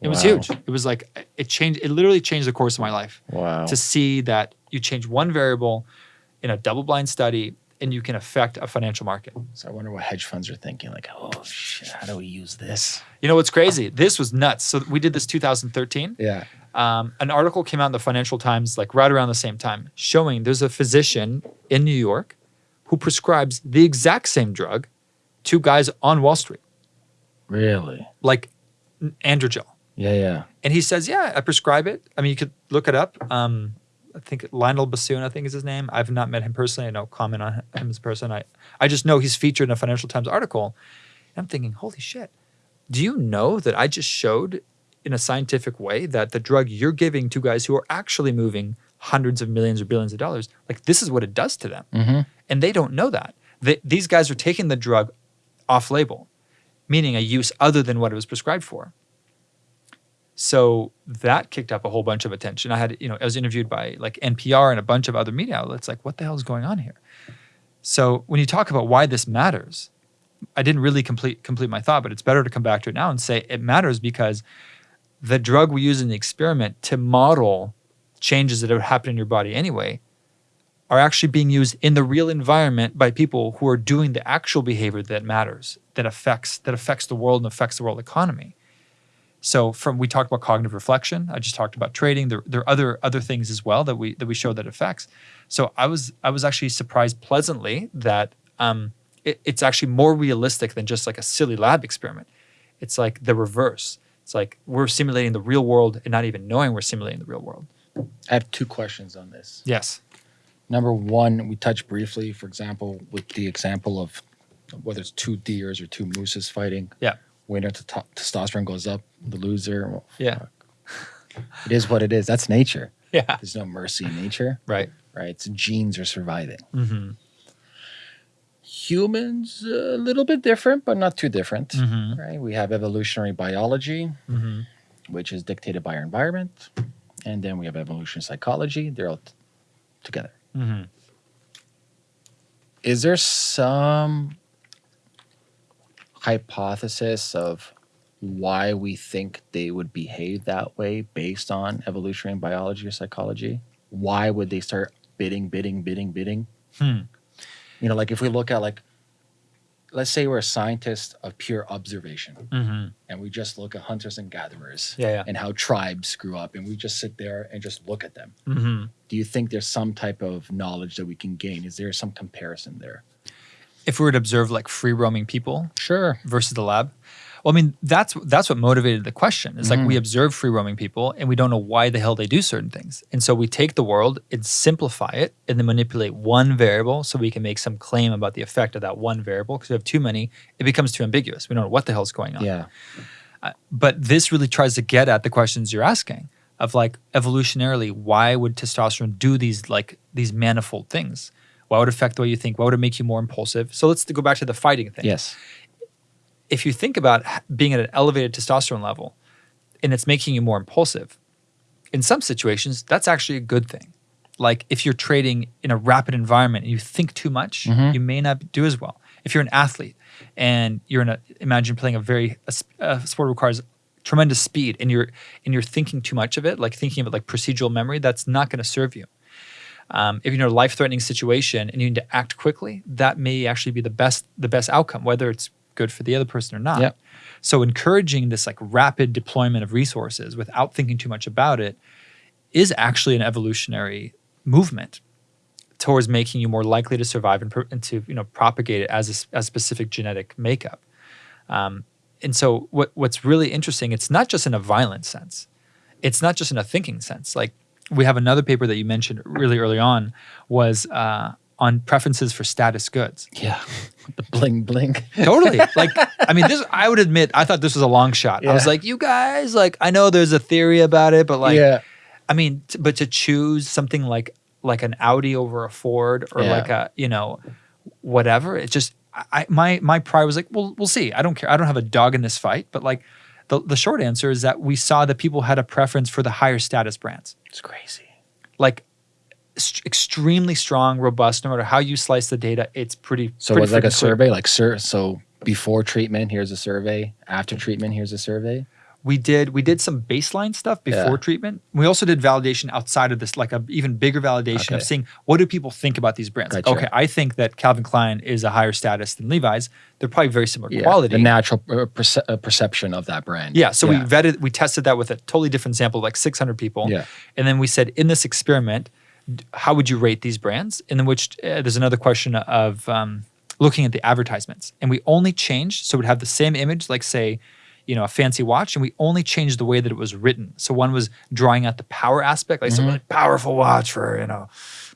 It was huge. It was like it changed. It literally changed the course of my life Wow. to see that you change one variable in a double-blind study, and you can affect a financial market. So I wonder what hedge funds are thinking. Like, oh shit, how do we use this? You know what's crazy? This was nuts. So we did this 2013. Yeah. Um, an article came out in the Financial Times like right around the same time, showing there's a physician in New York who prescribes the exact same drug to guys on Wall Street, Really? like androgel. Yeah, yeah. And he says, "Yeah, I prescribe it. I mean, you could look it up. Um, I think Lionel Bassoon, I think is his name. I've not met him personally. I don't comment on him as a person. I, I just know he's featured in a Financial Times article. And I'm thinking, holy shit! Do you know that I just showed in a scientific way that the drug you're giving to guys who are actually moving hundreds of millions or billions of dollars, like this is what it does to them, Mm-hmm. and they don't know that. They, these guys are taking the drug off-label, meaning a use other than what it was prescribed for. So that kicked up a whole bunch of attention. I had, you know, I was interviewed by like NPR and a bunch of other media outlets. Like, what the hell is going on here? So when you talk about why this matters, I didn't really complete complete my thought, but it's better to come back to it now and say it matters because the drug we use in the experiment to model changes that would happen in your body anyway are actually being used in the real environment by people who are doing the actual behavior that matters, that affects that affects the world and affects the world economy. So from we talked about cognitive reflection. I just talked about trading. There, there are other other things as well that we that we show that affects. So I was I was actually surprised pleasantly that um, it, it's actually more realistic than just like a silly lab experiment. It's like the reverse. It's like we're simulating the real world and not even knowing we're simulating the real world. I have two questions on this. Yes. Number one, we touched briefly, for example, with the example of whether it's two deers or two mooses fighting. Yeah. Winner to to- testosterone goes up, the loser. well, Yeah. It is what it is. That's nature. Yeah. There's no mercy in nature, Right. right? It's genes are surviving. Mm-hmm. Humans, a little bit different, but not too different, Mm-hmm. right? We have evolutionary biology, Mm-hmm. which is dictated by our environment, and then we have evolutionary psychology. They're all together. Mm-hmm. is there some hypothesis of why we think they would behave that way based on evolutionary biology or psychology? Why would they start bidding, bidding, bidding, bidding? Hmm. You know, like if we look at like, let's say we're a scientist of pure observation, Mm-hmm. and we just look at hunters and gatherers Yeah. Yeah. and how tribes grew up, and we just sit there and just look at them. Mm-hmm. Do you think there's some type of knowledge that we can gain? Is there some comparison there? If we were to observe like free roaming people Sure. versus the lab, well, I mean that's that's what motivated the question. It's like we Mhm. observe free roaming people and we don't know why the hell they do certain things, and so we take the world and simplify it and then manipulate one variable so we can make some claim about the effect of that one variable. Because we have too many, it becomes too ambiguous. We don't know what the hell's going on. Yeah. but this really tries to get at the questions you're asking of like evolutionarily why would testosterone do these like these manifold things why would it affect the way you think? Why would it make you more impulsive? So let's go back to the fighting thing. Yes. if you think about being at an elevated testosterone level and it's making you more impulsive in some situations that's actually a good thing. Like if you're trading in a rapid environment and you think too much Mhm. you may not do as well. If you're an athlete and you're in a imagine playing a very a, a sport requires tremendous speed and you're and you're thinking too much of it like thinking of it like procedural memory that's not going to serve you um, if you're in a life-threatening situation and you need to act quickly that may actually be the best the best outcome whether it's good for the other person or not Yep. so encouraging this like rapid deployment of resources without thinking too much about it is actually an evolutionary movement towards making you more likely to survive and, and to you know propagate it as a, as a specific genetic makeup. Um, and so what what's really interesting, it's not just in a violent sense, it's not just in a thinking sense. Like we have another paper that you mentioned really early on was uh, on preferences for status goods. Yeah. the bling bling. Totally. like, I mean, this, I would admit, I thought this was a long shot. I was like, you guys, like, I know there's a theory about it, but like, yeah. I mean, t- but to choose something like like an Audi over a Ford or Yeah. like a you know whatever, it just I my my pride was like, well, we'll see. I don't care. I don't have a dog in this fight. But like the the short answer is that we saw that people had a preference for the higher status brands, It's crazy. like st- extremely strong, robust. No matter how you slice the data, it's pretty. So it pretty was like a clear. survey, like sir. So before treatment, here's a survey. After treatment, here's a survey. We did we did some baseline stuff before Yeah. treatment. We also did validation outside of this, like a even bigger validation of seeing what do people think about these brands. Like, okay, I think that Calvin Klein is a higher status than Levi's. They're probably very similar quality. The natural uh, perce- uh, perception of that brand. yeah, so we vetted, we tested that with a totally different sample, like 600 people. Yeah. And then we said, in this experiment, how would you rate these brands? And then which uh, there's another question of um, looking at the advertisements, and we only changed so we'd have the same image, like say, you know, a fancy watch, and we only changed the way that it was written. So one was drawing out the power aspect, like some mm-hmm. really powerful watch for you know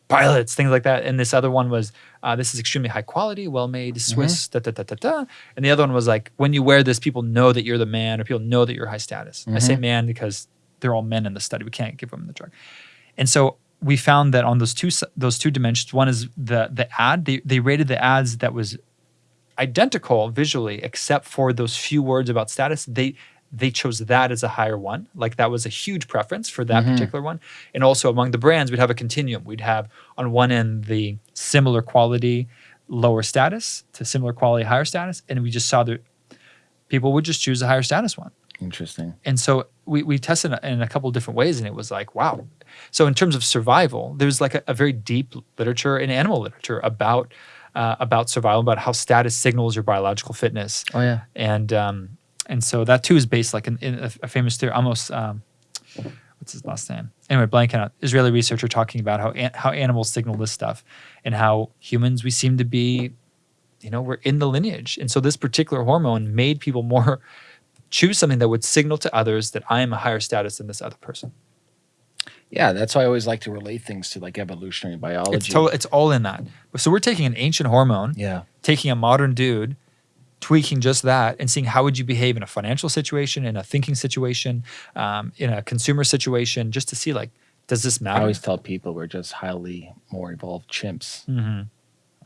pilots, things like that. And this other one was uh, this is extremely high quality, well made, mm-hmm. Swiss, da da da da da. And the other one was like when you wear this, people know that you're the man, or people know that you're high status. I say mm-hmm. man because they're all men in the study. We can't give them the drug. And so we found that on those two those two dimensions, one is the the ad. They they rated the ads that was identical visually, except for those few words about status. They they chose that as a higher one. Like that was a huge preference for that mm-hmm. particular one. And also among the brands, we'd have a continuum. We'd have on one end the similar quality, lower status to similar quality, higher status, and we just saw that people would just choose the higher status one Interesting. and so we, we tested in a couple different ways and it was like wow so in terms of survival there's like a, a very deep literature in animal literature about uh, about survival about how status signals your biological fitness. Oh yeah. and um, and so that too is based like in, in a, a famous theory almost um, what's his last name? Anyway blanking out israeli researcher talking about how an, how animals signal this stuff and how humans we seem to be you know we're in the lineage. And so this particular hormone made people more choose something that would signal to others that i am a higher status than this other person Yeah, that's why I always like to relate things to like evolutionary biology. it's total, it's all in that so we're taking an ancient hormone yeah. taking a modern dude tweaking just that and seeing how would you behave in a financial situation in a thinking situation um, in a consumer situation just to see like does this matter? I always tell people we're just highly more evolved chimps. hmm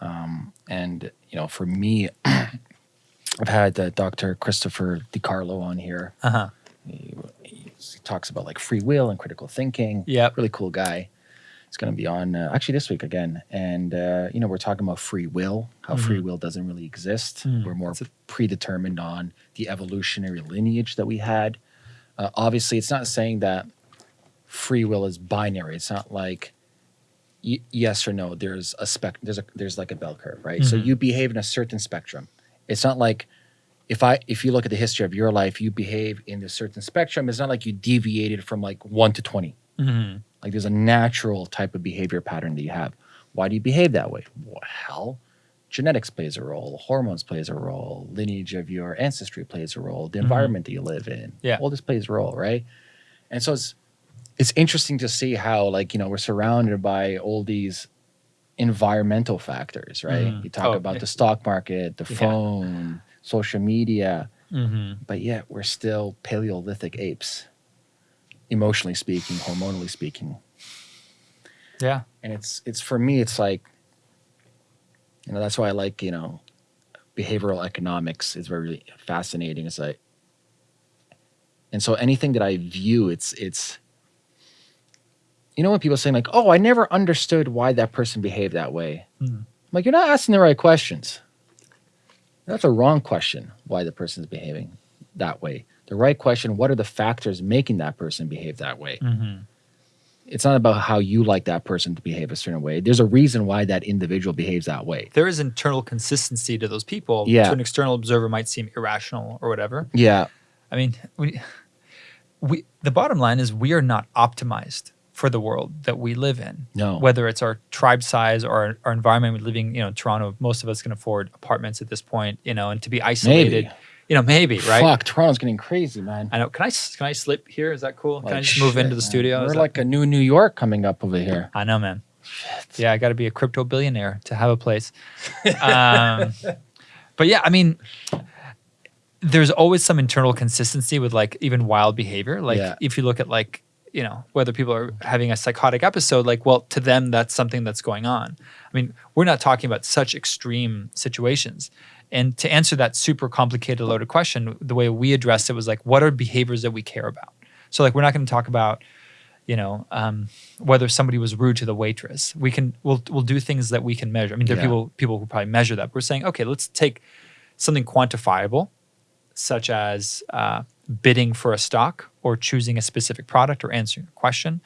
Um, and you know, for me, I've had uh, Dr. Christopher DiCarlo on here. uh-huh He, he talks about like free will and critical thinking. Yeah, really cool guy. He's going to be on uh, actually this week again, and uh, you know we're talking about free will, how free will doesn't really exist. Mm, We're more predetermined on the evolutionary lineage that we had. Uh, obviously, it's not saying that free will is binary. It's not like yes or no. There's a spec. There's a there's like a bell curve, right? So Mhm. you behave in a certain spectrum. It's not like if I if you look at the history of your life, you behave in a certain spectrum. It's not like you deviated from like one to twenty. hmm Like there's a natural type of behavior pattern that you have. Why do you behave that way? Well, genetics plays a role, hormones plays a role, lineage of your ancestry plays a role, the Mhm. environment that you live in. Yeah. All this plays a role, right? And so it's it's interesting to see how like, you know, we're surrounded by all these environmental factors, right? Mhm. You talk Oh, about yeah. the stock market, the Yeah. phone, social media, hmm but yet we're still Paleolithic apes, emotionally speaking, hormonally speaking. Yeah. And it's it's for me it's like you know that's why i like you know behavioral economics is very fascinating. It's like and so anything that i view it's it's you know when people saying like oh i never understood why that person behaved that way. I'm like you're not asking the right questions that's a wrong question why the person's behaving that way the right question what are the factors making that person behave that way hmm it's not about how you like that person to behave a certain way. There's a reason why that individual behaves that way. there is internal consistency to those people Yeah. to an external observer might seem irrational or whatever Yeah. I mean, we, we the bottom line is we are not optimized for the world that we live in. No. Whether it's our tribe size or our, our environment, we're living, you know, in Toronto, most of us can afford apartments at this point, you know, and to be isolated, Maybe. you know, maybe, right? Fuck, Toronto's getting crazy, man. I know. Can I s- can I slip here? Is that cool? can I Like, just move shit, into the man. studio? We're Is that- like a new New York coming up over here. I know, man. Shit. Yeah, I got to be a crypto billionaire to have a place. Um, but yeah, I mean, there's always some internal consistency with like even wild behavior. Like Yeah. if you look at like you know whether people are having a psychotic episode, like well to them that's something that's going on. I mean, we're not talking about such extreme situations. And to answer that super complicated, loaded question, the way we addressed it was like, what are behaviors that we care about? So like, we're not going to talk about, you know, um, whether somebody was rude to the waitress. We can, we'll, we'll do things that we can measure. I mean, there are people, people who probably measure that. We're saying, okay, let's take something quantifiable, such as uh, bidding for a stock or choosing a specific product or answering a question.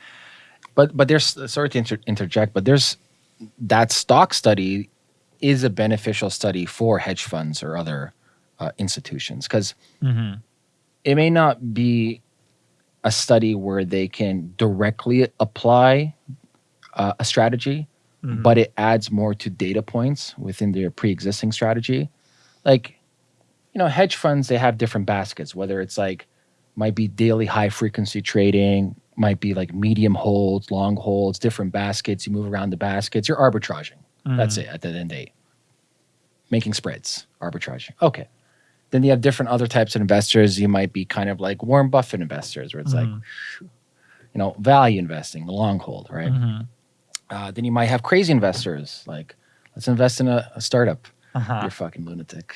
But but there's sorry to inter- interject, but there's that stock study is a beneficial study for hedge funds or other uh, institutions because it may not be a study where they can directly apply uh, a strategy, but it adds more to data points within their pre-existing strategy. Like, you know, hedge funds they have different baskets. Whether it's like might be daily high frequency trading, might be like medium holds, long holds, different baskets. You move around the baskets. You're arbitraging. Mm-hmm. That's it. At the end of the day, making spreads, arbitraging. Okay. Then you have different other types of investors. You might be kind of like Warren Buffett investors, where it's like, mm-hmm. you know, value investing, the long hold, right? Mm-hmm. Uh, then you might have crazy investors, like let's invest in a, a startup. Uh-huh. You're fucking lunatic,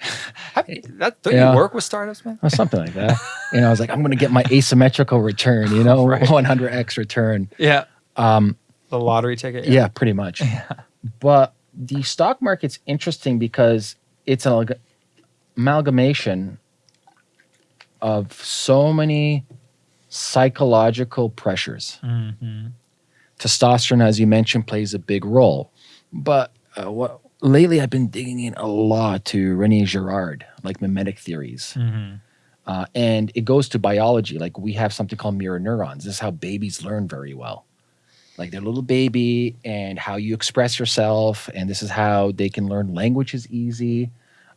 that, don't Yeah. you work with startups, man? or something like that. you know, I was like, I'm going to get my asymmetrical return. You know, Right. 100x return. Yeah. Um, The lottery ticket. yeah, pretty much. Yeah. But the stock market's interesting because it's an amalg- amalgamation of so many psychological pressures. Mhm. Testosterone, as you mentioned, plays a big role. But uh, what lately I've been digging in a lot to Rene Girard, like mimetic theories. Mhm. Uh, and it goes to biology. Like we have something called mirror neurons. This is how babies learn very well. Like they're a little baby and how you express yourself. And this is how they can learn language is easy.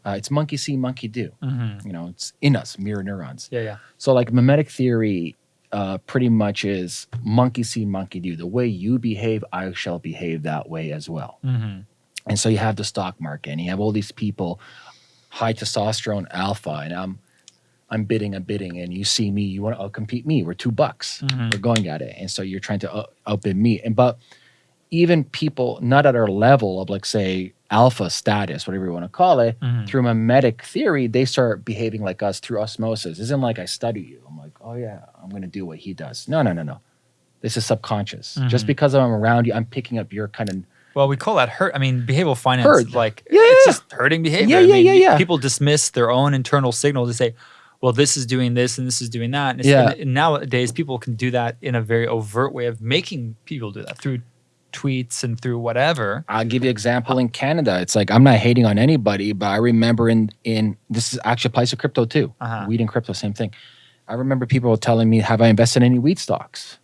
Uh, it's monkey see, monkey do. Mhm. You know, it's in us, mirror neurons. Yeah, yeah. So like mimetic theory uh, pretty much is monkey see, monkey do. The way you behave, I shall behave that way as well. Mhm. And so you have the stock market and you have all these people, high testosterone alpha, and I'm I'm bidding, I'm bidding, and you see me, you want to compete me. We're two bucks. Mhm. We're going at it. And so you're trying to out- outbid me. And but even people not at our level of like say alpha status, whatever you want to call it, Mhm. through mimetic theory, they start behaving like us through osmosis. It isn't like I study you. I'm like, oh yeah, I'm gonna do what he does. No, no, no, no. This is subconscious. Just Mhm. because I'm around you, I'm picking up your kind of Well, we call that herd. I mean, behavioral finance, Herd. like Yeah, it's yeah. just herding behavior. Yeah, I yeah, mean, yeah, yeah. People dismiss their own internal signals to say, "Well, this is doing this and this is doing that." And, Yeah. and nowadays, people can do that in a very overt way of making people do that through tweets and through whatever. I'll give you an example in Canada. It's like I'm not hating on anybody, but I remember in in this is actually applies to crypto too. Uh-huh. Weed and crypto, same thing. I remember people telling me, "Have I invested in any weed stocks?"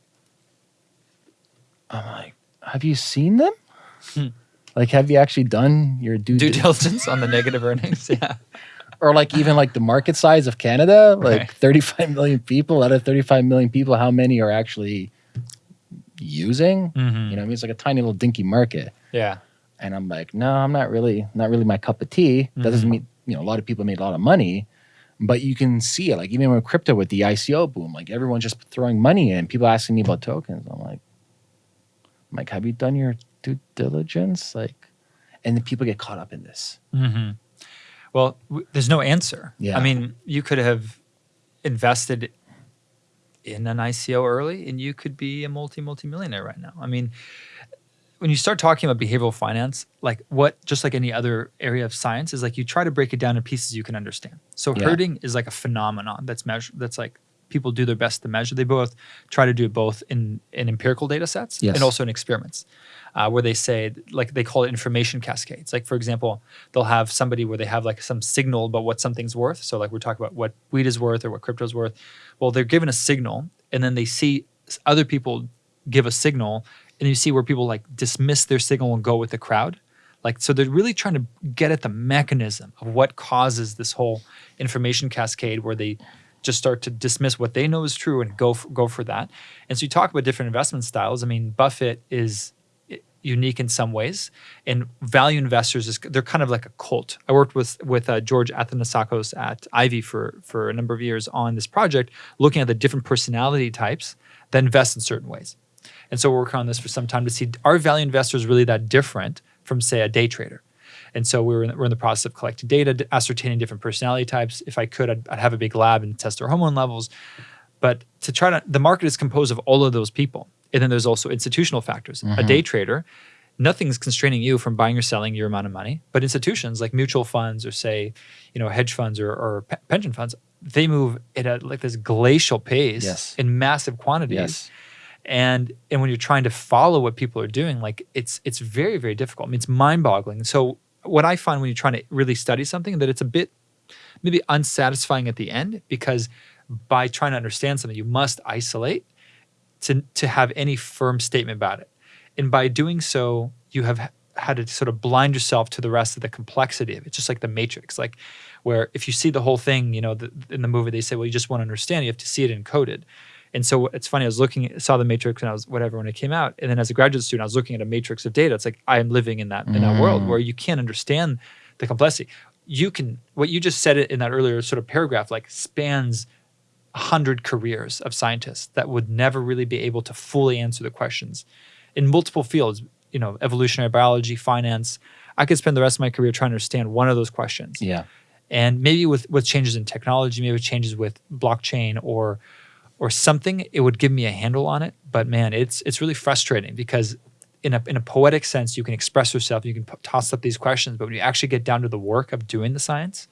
I'm like, "Have you seen them? Hmm. Like, have you actually done your due, Due diligence on the negative earnings. Yeah. or like even like the market size of Canada, like Right. 35 million people out of 35 million people, how many are actually using? Mhm. You know, I mean, it's like a tiny little dinky market. Yeah. and I'm like, no, I'm not really, not really my cup of tea. That doesn't Mhm. mean, you know, a lot of people made a lot of money, but you can see it. Like even with crypto, with the ICO boom, like everyone's just throwing money in. People asking me about tokens. I'm like, I'm like, have you done your due diligence? Like, and then people get caught up in this. hmm Well, w- there's no answer. Yeah. I mean, you could have invested in an ICO early, and you could be a multi multi millionaire right now. I mean, when you start talking about behavioral finance, like what, just like any other area of science, is like you try to break it down in pieces you can understand. So Yeah. herding is like a phenomenon that's measured. That's like people do their best to measure. They both try to do it both in in empirical data sets Yes. and also in experiments, uh, where they say like they call it information cascades. Like for example, they'll have somebody where they have like some signal about what something's worth. So like we're talking about what weed is worth or what crypto's worth. Well, they're given a signal, and then they see other people give a signal, and you see where people like dismiss their signal and go with the crowd. Like so, they're really trying to get at the mechanism of what causes this whole information cascade, where they just start to dismiss what they know is true and go for, go for that. And so you talk about different investment styles. I mean, Buffett is unique in some ways, and value investors is they're kind of like a cult. I worked with with uh, George Athanassakos at Ivey for for a number of years on this project, looking at the different personality types that invest in certain ways. And so we're working on this for some time to see are value investors really that different from say a day trader. And so we were in, we're in the process of collecting data, ascertaining different personality types. If I could, I'd, I'd have a big lab and test their hormone levels. But to try to, the market is composed of all of those people. And then there's also institutional factors. A mm-hmm. day trader, nothing's constraining you from buying or selling your amount of money. But institutions like mutual funds or say, you know, hedge funds or, or pe- pension funds, they move at a, like this glacial pace Yes. in massive quantities Yes. and and when you're trying to follow what people are doing like it's it's very very difficult i mean it's mind-boggling so what i find when you're trying to really study something that it's a bit maybe unsatisfying at the end because by trying to understand something you must isolate to to have any firm statement about it. And by doing so you have had to sort of blind yourself to the rest of the complexity of it just like the matrix like where if you see the whole thing you know the, in the movie they say well you just want to understand you have to see it encoded and so it's funny i was looking saw the matrix and i was whatever when it came out. And then as a graduate student i was looking at a matrix of data. It's like i am living in that in that world mm. where you can't understand the complexity. You can what you just said it in that earlier sort of paragraph like spans 100 careers of scientists that would never really be able to fully answer the questions in multiple fields you know evolutionary biology finance. I could spend the rest of my career trying to understand one of those questions. Yeah. and maybe with with changes in technology maybe with changes with blockchain or or something it would give me a handle on it but man it's it's really frustrating because in a, in a poetic sense you can express yourself you can toss up these questions but when you actually get down to the work of doing the science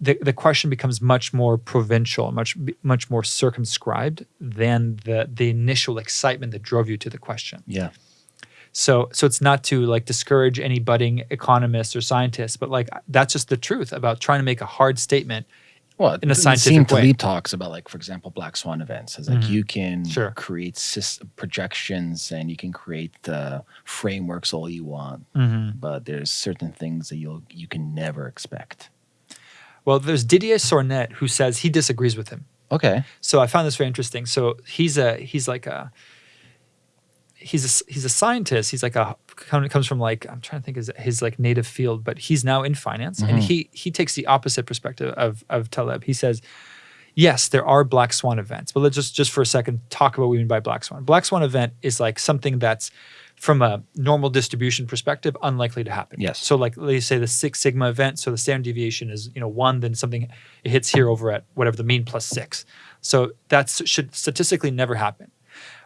the, the question becomes much more provincial much much more circumscribed than the the initial excitement that drove you to the question Yeah. so so it's not to like discourage any budding economists or scientists, but like that's just the truth about trying to make a hard statement. Well, In a scientific Nassim way. Taleb talks about, like, for example, black swan events. It's like Mhm. you can Sure. create projections and you can create the frameworks all you want, but there's certain things that you'll you can never expect. Well, there's Didier Sornette who says he disagrees with him. Okay. So I found this very interesting. So he's a he's like a he's a he's a scientist. He's like a comes from like I'm trying to think his his like native field, but he's now in finance, and Mhm. he he takes the opposite perspective of of Taleb. He says, yes, there are black swan events, but let's just just for a second talk about what we mean by black swan. Black swan event is like something that's from a normal distribution perspective unlikely to happen. Yes. So like let's say the Six Sigma event, so the standard deviation is you know one, then something it hits here over at whatever the mean plus six. So that should statistically never happen.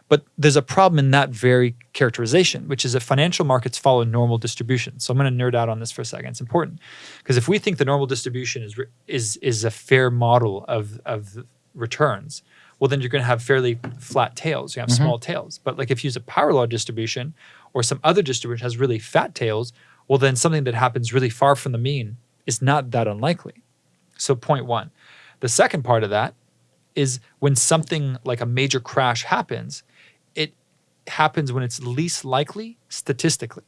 But there's a problem in that very characterization, which is that financial markets follow normal distribution. So I'm going to nerd out on this for a second. It's important because if we think the normal distribution is is is a fair model of of returns, well then you're going to have fairly flat tails. You have mm-hmm. small tails. But like if you use a power law distribution or some other distribution has really fat tails, well then something that happens really far from the mean is not that unlikely. So point one. The second part of that is when something like a major crash happens, happens when it's least likely statistically.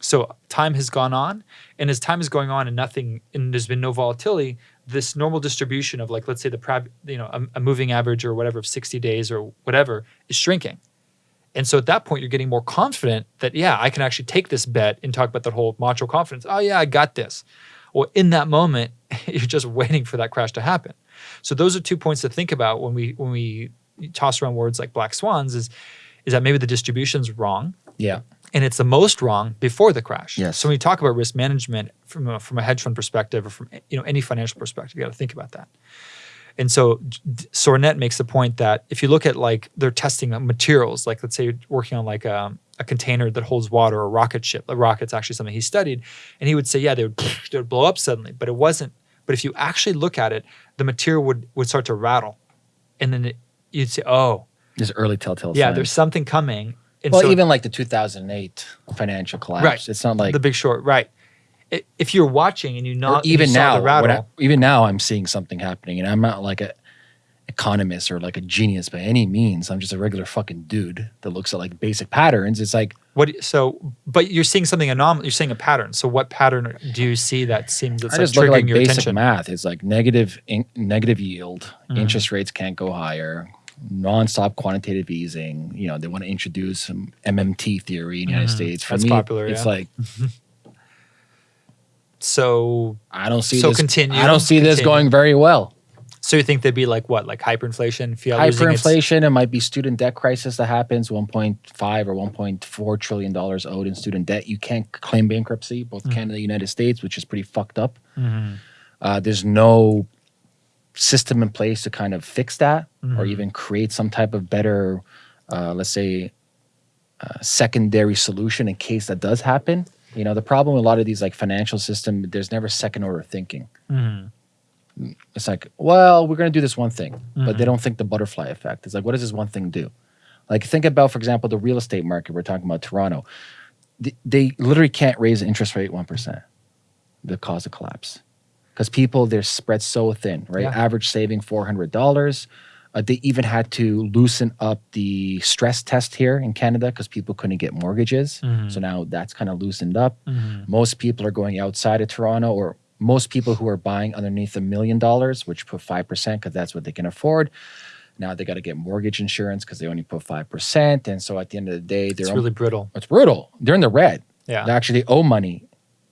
So time has gone on, and as time is going on and nothing, and there's been no volatility, this normal distribution of like let's say the you know a, a moving average or whatever of 60 days or whatever is shrinking. And so at that point, you're getting more confident that, yeah, I can actually take this bet and talk about that whole macho confidence. Oh, yeah, I got this. Well, in that moment, you're just waiting for that crash to happen. So those are two points to think about when we when we toss around words like black swans is is that maybe the distribution's wrong Yeah. and it's the most wrong before the crash. Yes. So when you talk about risk management from a, from a hedge fund perspective or from you know any financial perspective, you got to think about that. And so Sornette makes the point that if you look at like they're testing materials, like let's say you're working on like a, a container that holds water or a rocket ship. A rocket's actually something he studied, and he would say, yeah, they would they would blow up suddenly, but it wasn't. But if you actually look at it, the material would would start to rattle, and then it, you'd say, oh, There's early telltale yeah, signs. there's something coming. And well, so even like the 2008 financial collapse. Right. It's not like the Big Short, right? I- If you're watching and you or not even you saw now, the rattle, I- even now, I'm seeing something happening, and I'm not like a economist or like a genius by any means. I'm just a regular fucking dude that looks at like basic patterns. It's like what? So, but you're seeing something anomalous. You're seeing a pattern. So, what pattern do you see that seems that's I like just look at triggering like your basic attention? math. It's like negative in, negative yield. Mhm. Interest rates can't go higher. Nonstop quantitative easing. You know, they want to introduce some MMT theory in the United Mhm. States. For That's me, popular, It's yeah. like So, I don't see So this. continue, I don't see this going very well. so you think they'd be like what, like hyperinflation? Fiat Hyperinflation. It might be student debt crisis that happens. 1.5 or 1.4 trillion dollars owed in student debt. You can't claim bankruptcy, both Canada and the United States, which is pretty fucked up. Mhm. Uh, there's no system in place to kind of fix that or Mhm. even create some type of better, uh, let's say, uh, secondary solution in case that does happen. You know, the problem with a lot of these like financial system, there's never second order thinking. Mhm. It's like, well, we're going to do this one thing, but they Mhm. don't think the butterfly effect. It's like, what does this one thing do? Like, think about, for example, the real estate market. We're talking about Toronto. They, they literally can't raise the interest rate 1%, the cause of collapse. Because people, they're spread so thin, right? Yeah. Average saving $400. Uh, they even had to loosen up the stress test here in Canada because people couldn't get mortgages. Mhm. So now that's kind of loosened up Mhm. most people are going outside of Toronto, or most people who are buying underneath a million dollars, which put 5% because that's what they can afford. Now they got to get mortgage insurance because they only put 5%. And so at the end of the day, they're It's really brittle. it's brutal. They're in the red. Yeah. They actually owe money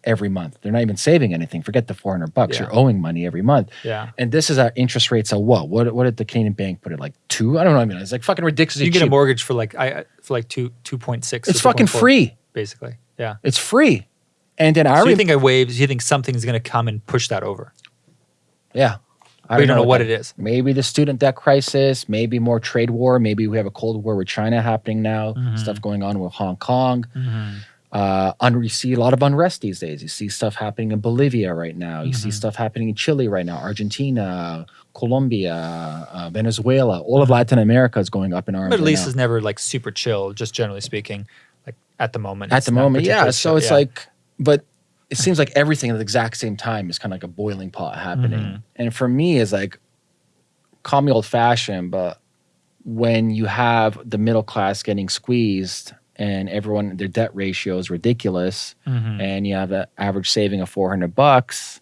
every month. They're not even saving anything. Forget the 400 bucks. Yeah. You're owing money every month. Yeah. And this is our interest rates at what? What, what did the Canadian bank put it like two? I don't know. I mean, it's like fucking ridiculous. You get a mortgage for like I I- for like two two point six. It's fucking free. basically. Yeah. It's free. And then I So you think a waves? You think something's going to come and push that over? Yeah. I you don't know what that- it is. Maybe the student debt crisis, maybe more trade war, maybe we have a cold war with China happening now, Mhm. stuff going on with Hong Kong. Mm-hmm. Uh, un- you see a lot of unrest these days. You see stuff happening in Bolivia right now. You see Mhm. stuff happening in Chile right now, Argentina, Colombia, uh, Venezuela. All of Latin America is going up in arms. Middle right East now. is never like super chill, just generally speaking. Like at the moment. at the moment, yeah. So chill. it's Yeah. like, but it seems like everything at the exact same time is kind of like a boiling pot happening. Mhm. And for me, it's like, call me old fashioned, but when you have the middle class getting squeezed and everyone their debt ratio is ridiculous, Mhm. and you have an average saving of four hundred bucks,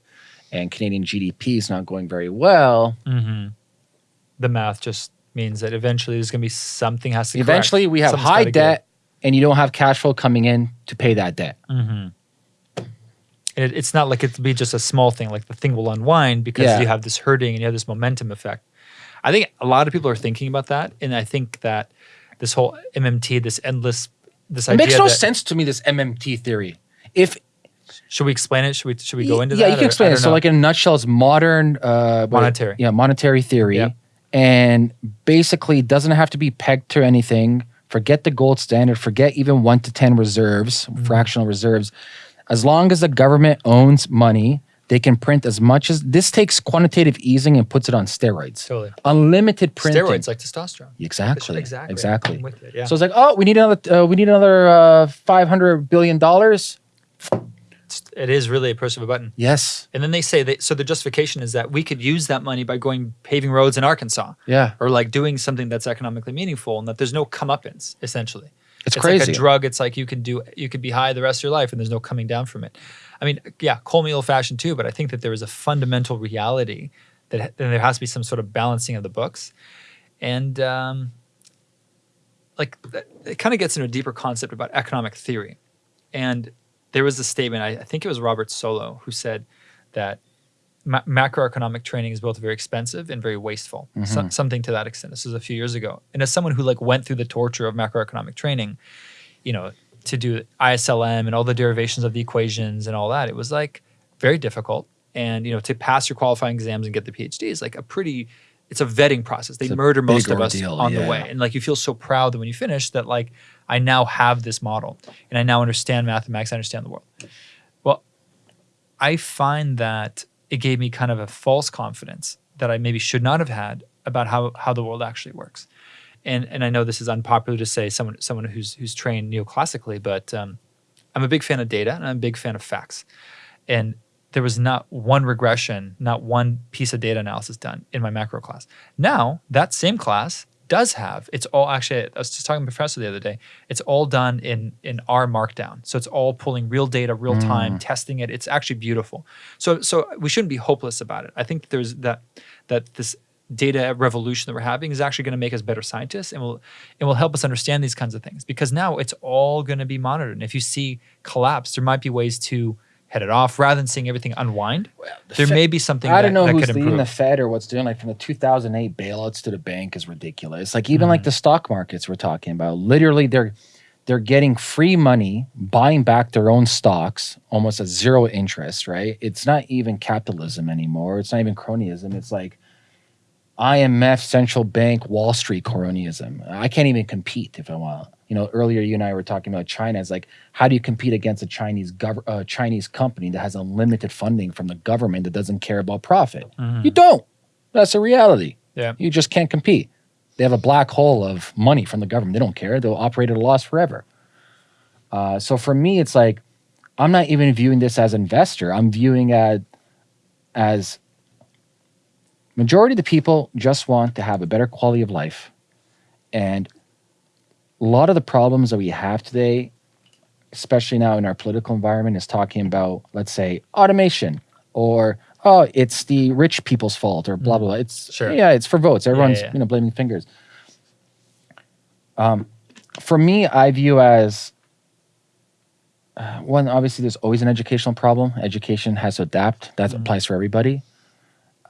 and Canadian GDP is not going very well. Mhm. the math just means that eventually there's going to be something has to. correct. Eventually, we have Something's high debt, and you don't have cash flow coming in to pay that debt. Mm-hmm. It, it's not like it'll be just a small thing. Like the thing will unwind because Yeah. you have this herding and you have this momentum effect. I think a lot of people are thinking about that, and I think that this whole MMT, this endless, this It makes no sense to me. This MMT theory. If Should we explain it? Should we? Should we go into yeah, that? Yeah, you can or- explain it. So, know. like in a nutshell, it's modern uh, Monetary. Yeah, monetary theory, Yep. and basically doesn't have to be pegged to anything. Forget the gold standard. Forget even one to ten reserves, Mm-hmm. fractional reserves. As long as the government owns money, they can print as much as this takes quantitative easing and puts it on steroids. totally Unlimited printing. steroids like testosterone. Exactly. Exactly. Exactly. It, yeah. So it's like, oh, we need another. Uh, we need another uh, five hundred billion dollars. It's- really a push of a button. Yes. And then they say that so the justification is that we could use that money by going paving roads in Arkansas Yeah. or like doing something that's economically meaningful and that there's no comeuppance essentially. It's, like crazy. a drug. It's like you can do you could be high the rest of your life and there's no coming down from it. I mean, yeah, call me old fashioned too, but I think that there is a fundamental reality that ha- there has to be some sort of balancing of the books, and um, like it kind of gets into a deeper concept about economic theory. And there was a statement, I, I think it was Robert Solow, who said that ma- macroeconomic training is both very expensive and very wasteful. So- Mhm. something to that extent. This was a few years ago. And as someone who like went through the torture of macroeconomic training, you know, to do ISLM and all the derivations of the equations and all that, it was like very difficult. And you know, to pass your qualifying exams and get the PhD is like a pretty. It's a vetting process. They It's murder most of us ordeal, on the way, and like you feel so proud that when you finish that like I now have this model and I now understand mathematics. I understand the world. Well, I find that it gave me kind of a false confidence that I maybe should not have had about how how the world actually works. And and I know this is unpopular to say someone someone who's who's trained neoclassically, but um, I'm a big fan of data and I'm a big fan of facts. And there was not one regression, not one piece of data analysis done in my macro class. Now that same class does have it's all actually I was just talking to a professor the other day. It's all done in in R Markdown, so it's all pulling real data, real time, testing it. It's actually beautiful. So so we shouldn't be hopeless about it. I think there's that that this data revolution that we're having is actually going to make us better scientists and will and will help us understand these kinds of things because now it's all going to be monitored. And if you see collapse, there might be ways to head it off rather than seeing everything unwind. the there Fed- may be something I that, don't know that who's leading the Fed or what's doing. Like from the 2008 bailouts to the bank is ridiculous. Like even like Mhm. the stock markets we're talking about. Literally, they're they're getting free money, buying back their own stocks almost at zero interest. Right? It's not even capitalism anymore. It's not even cronyism. It's like IMF, central bank, Wall Street cronyism. I can't even compete if I want. You know, earlier you and I were talking about China. It's like, how do you compete against a Chinese gov- uh, Chinese company that has unlimited funding from the government that doesn't care about profit? Mhm. You don't. That's a reality. Yeah. You just can't compete. They have a black hole of money from the government. They don't care. They'll operate at a loss forever. Uh, so for me, it's like I'm not even viewing this as investor. I'm viewing it as majority of the people just want to have a better quality of life, and a lot of the problems that we have today, especially now in our political environment, is talking about let's say automation or oh, it's the rich people's fault or blah blah. blah. It's Sure. yeah, it's for votes. Everyone's yeah. you know blaming fingers. Um, for me, I view as uh, one. Obviously, there's always an educational problem. Education has to adapt. That Mhm. applies for everybody.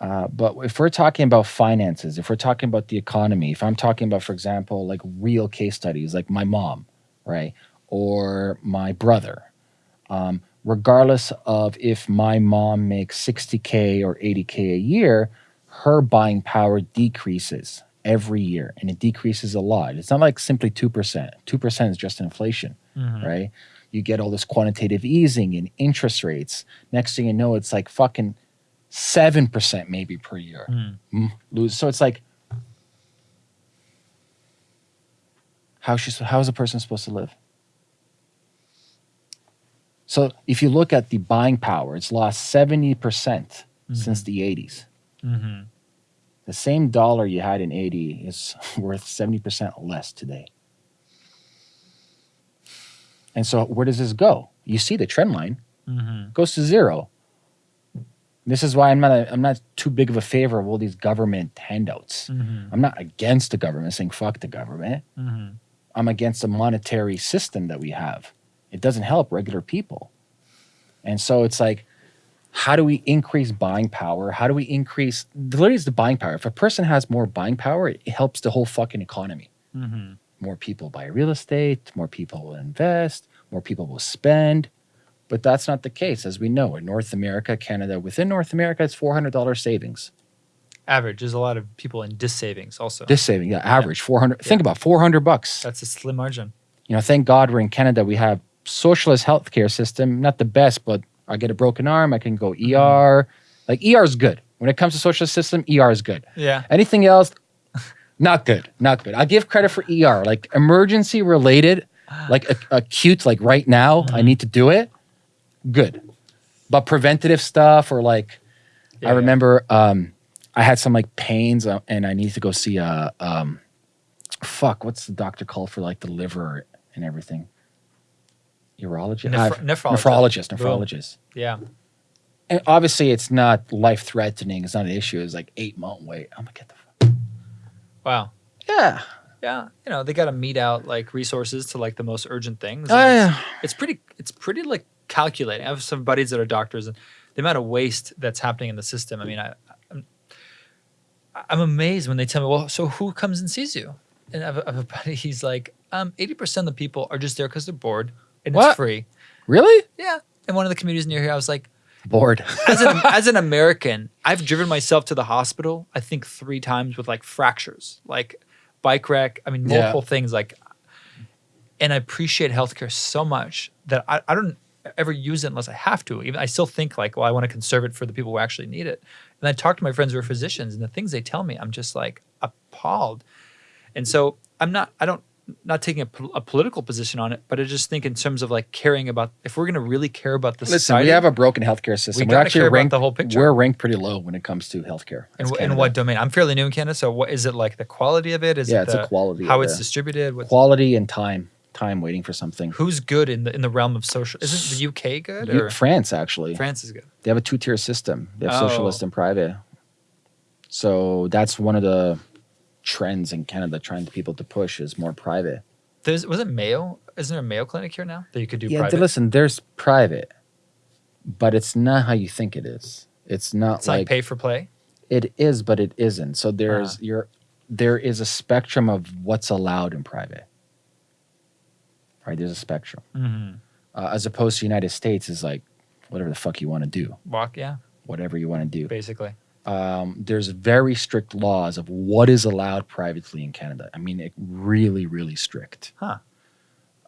Uh, but if we're talking about finances, if we're talking about the economy, if I'm talking about, for example, like real case studies, like my mom, right, or my brother, um, regardless of if my mom makes 60K or 80K a year, her buying power decreases every year and it decreases a lot. It's not like simply 2%. 2% is just inflation, Mhm. right? You get all this quantitative easing and interest rates. Next thing you know, it's like fucking 7% maybe per year Mhm. mm, lose. So it's like, how she's how is a person supposed to live? So if you look at the buying power, it's lost seventy percent since the eighties. Mhm. The same dollar you had in eighty is worth seventy percent less today. And so where does this go? You see the trend line Mhm. goes to zero. This is why I'm not a, I'm not too big of a favor of all these government handouts. Mhm. I'm not against the government saying fuck the government. Mhm. I'm against the monetary system that we have. It doesn't help regular people. And so it's like, how do we increase buying power? How do we increase literally it's the buying power? If a person has more buying power, it helps the whole fucking economy. Mhm. More people buy real estate, more people will invest, more people will spend. But that's not the case, as we know. In North America, Canada, within North America, it's $400 savings. Average. There's a lot of people in dis savings also. This saving, yeah, average 400. Think about 400 bucks. That's a slim margin. you know, thank God we're in Canada. We have socialist healthcare system, not the best, but I get a broken arm, I can go ER. Like ER is good. When it comes to socialist system, ER is good. Yeah. Anything else, not good, not good. I give credit for ER, like emergency related, like ac- acute, like right now, I Mhm. need to do it. Good, but preventative stuff or like Yeah, I yeah. remember um, I had some like pains uh, and I needed to go see a um, fuck. What's the doctor called for like the liver and everything? Urologist, Nephr- Uh, nephrologist. nephrologist, Boom. Yeah. And obviously, it's not life threatening. It's not an issue. It's like eight month wait. I'm gonna get the fuck. Wow. Yeah. Yeah. You know, they got to meet out like resources to like the most urgent things. Oh, and it's- yeah. it's pretty it's pretty like calculating. I have some buddies that are doctors and the amount of waste that's happening in the system. I mean, I I'm, I'm amazed when they tell me, "Well, so who comes and sees you?" And I have a, I have a buddy. He's like, "Um, eighty percent of the people are just there because they're bored and What? it's free." Really? Yeah. And one of the communities near here, I was like, Bored. as an as an American, I've driven myself to the hospital. I think three times with like fractures, like bike wreck. I mean, Yeah. multiple things. Like, and I appreciate healthcare so much that I, I don't ever use it unless I have to. Even I still think like, well, I want to conserve it for the people who actually need it. And I talk to my friends who are physicians, and the things they tell me, I'm just like appalled. And so I'm not. I don't. Not taking a, a political position on it, but I just think in terms of like caring about if we're going to really care about the Listen, society. we have a broken healthcare system. We We're gotta actually ranked the whole picture. We're ranked pretty low when it comes to healthcare. In, as in what domain? I'm fairly new in Canada, so what is it like? The quality of it? Is Yeah, it it's the, a quality. how it's distributed? What's, quality and time. Time waiting for something. who's good in the in the realm of social? Isn't the UK good You- or France actually. France is good? They have a two tier system. They have Oh. socialist and private. So that's one of the trends in Canada, trying to people to push is more private. There's was it Mayo? Isn't there a Mayo clinic here now that you could do yeah, private? listen, there's private, but it's not how you think it is. It's not it's like, like pay for play. it is, but it isn't. So there's Uh-huh. your there is a spectrum of what's allowed in private. Right, there's a spectrum. Mm-hmm. Uh, as opposed to United States is like whatever the fuck you want to do, Walk, yeah, whatever you want to do. basically. um, there's very strict laws of what is allowed privately in Canada. I mean, it really, really strict. Huh.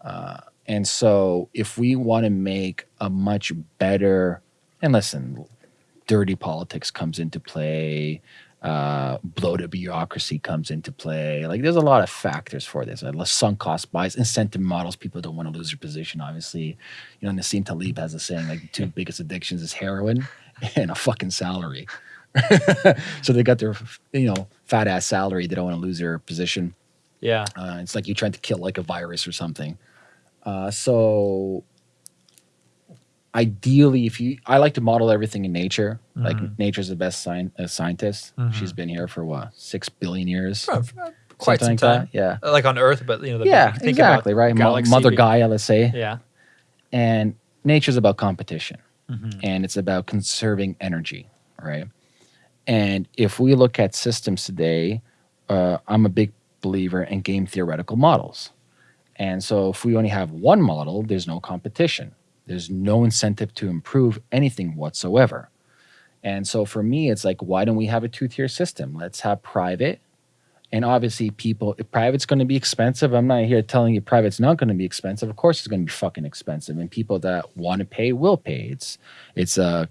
Uh, and so, if we want to make a much better, and listen, dirty politics comes into play, uh, bloated bureaucracy comes into play. Like, there's a lot of factors for this. Uh, sunk cost bias, incentive models. People don't want to lose their position. Obviously, you know, Nassim Taleb has a saying like the two biggest addictions is heroin and a fucking salary. so they got their, you know, fat ass salary. They don't want to lose their position. Yeah, Uh, it's like you're trying to kill like a virus or something. Uh, so ideally, if you, I like to model everything in nature. Like Mhm. nature's the best sci- uh, scientist. Mhm. She's been here for what six billion years, For- for quite some Something time. Yeah, Like on Earth, but you know, the yeah, think exactly. Right, galaxy Mother Gaia, let's say, Yeah. and nature's about competition. Mhm. and it's about conserving energy, right? And if we look at systems today, uh, I'm a big believer in game theoretical models. And so if we only have one model, there's no competition. There's no incentive to improve anything whatsoever. And so for me, it's like, why don't we have a two tier system? Let's have private. And obviously, people, if private's going to be expensive, I'm not here telling you private's not going to be expensive. Of course, it's going to be fucking expensive. And people that want to pay will pay. It's, it's uh,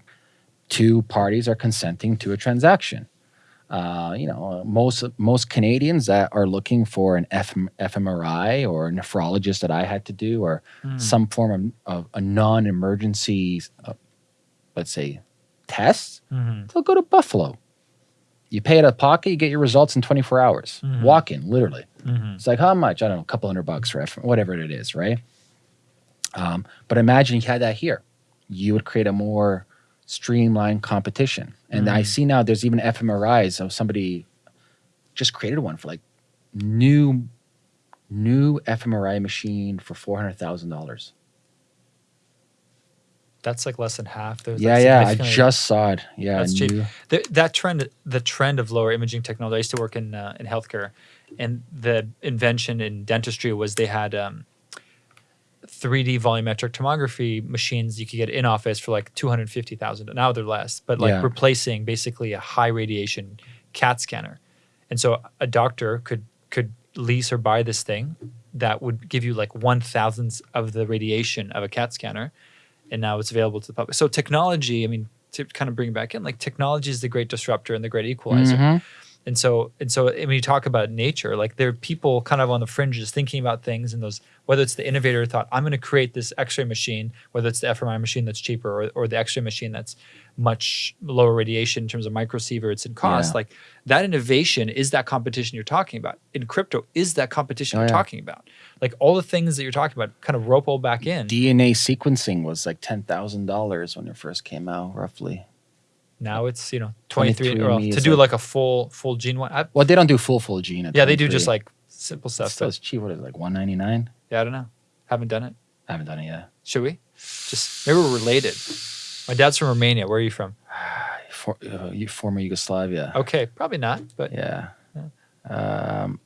two parties are consenting to a transaction. Uh, you know, most most Canadians that are looking for an FM, fMRI or a nephrologist that I had to do, or Mm. some form of, of a non-emergency, uh, let's say, test, Mhm. they'll go to Buffalo. You pay out of pocket, you get your results in 24 hours. Mhm. Walk in, literally. Mhm. It's like how much? I don't know, a couple hundred bucks for F- whatever it is, right? Um, but imagine you had that here. You would create a more streamlined competition. And I Mhm. see now there's even fMRIs. So somebody just created one for like new new fMRI machine for four hundred thousand dollars. That's like less than half. There's Yeah, yeah. I just saw it. Yeah, That's cheap. the, that trend the trend of lower imaging technology i used to work in uh, in healthcare and the invention in dentistry was they had um, 3d volumetric tomography machines you could get in office for like 250000 now they're less but like Yeah. replacing basically a high radiation cat scanner and so a doctor could could lease or buy this thing that would give you like one thousandth of the radiation of a cat scanner and now it's available to the public so technology i mean to kind of bring it back in like technology is the great disruptor and the great equalizer Mhm. And so and so when you talk about nature like there are people kind of on the fringes thinking about things and those whether it's the innovator thought i'm going to create this x-ray machine whether it's the fMRI machine that's cheaper or, or the x-ray machine that's much lower radiation in terms of microsieverts and cost Yeah. like that innovation is that competition you're talking about in crypto is that competition Oh, you're yeah. talking about like all the things that you're talking about kind of rope all back in DNA sequencing was like ten thousand dollars when it first came out, roughly. Now it's you know 23 or 23andMe to do like- like a full full gene one I, Well, they don't do full full gene. Yeah they do just like simple stuff Still, but it's cheap. What is it, like one ninety nine? yeah i don't know haven't done it I haven't done it yet. Should we? Just maybe we're related. My dad's from Romania. Where are you from? For, uh, you- former Yugoslavia. Okay, probably not, but Yeah. Um,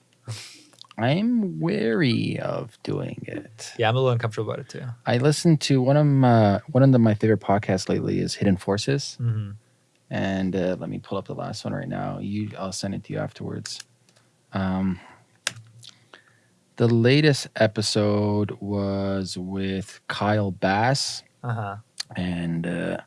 I'm wary of doing it. yeah, I'm a little uncomfortable about it too. I listened to one of my one of the, my favorite podcasts lately is Hidden Forces, hmm and uh, let me pull up the last one right now. You, I'll send it to you afterwards. Um, the latest episode was with Kyle Bass. Uh huh. and uh,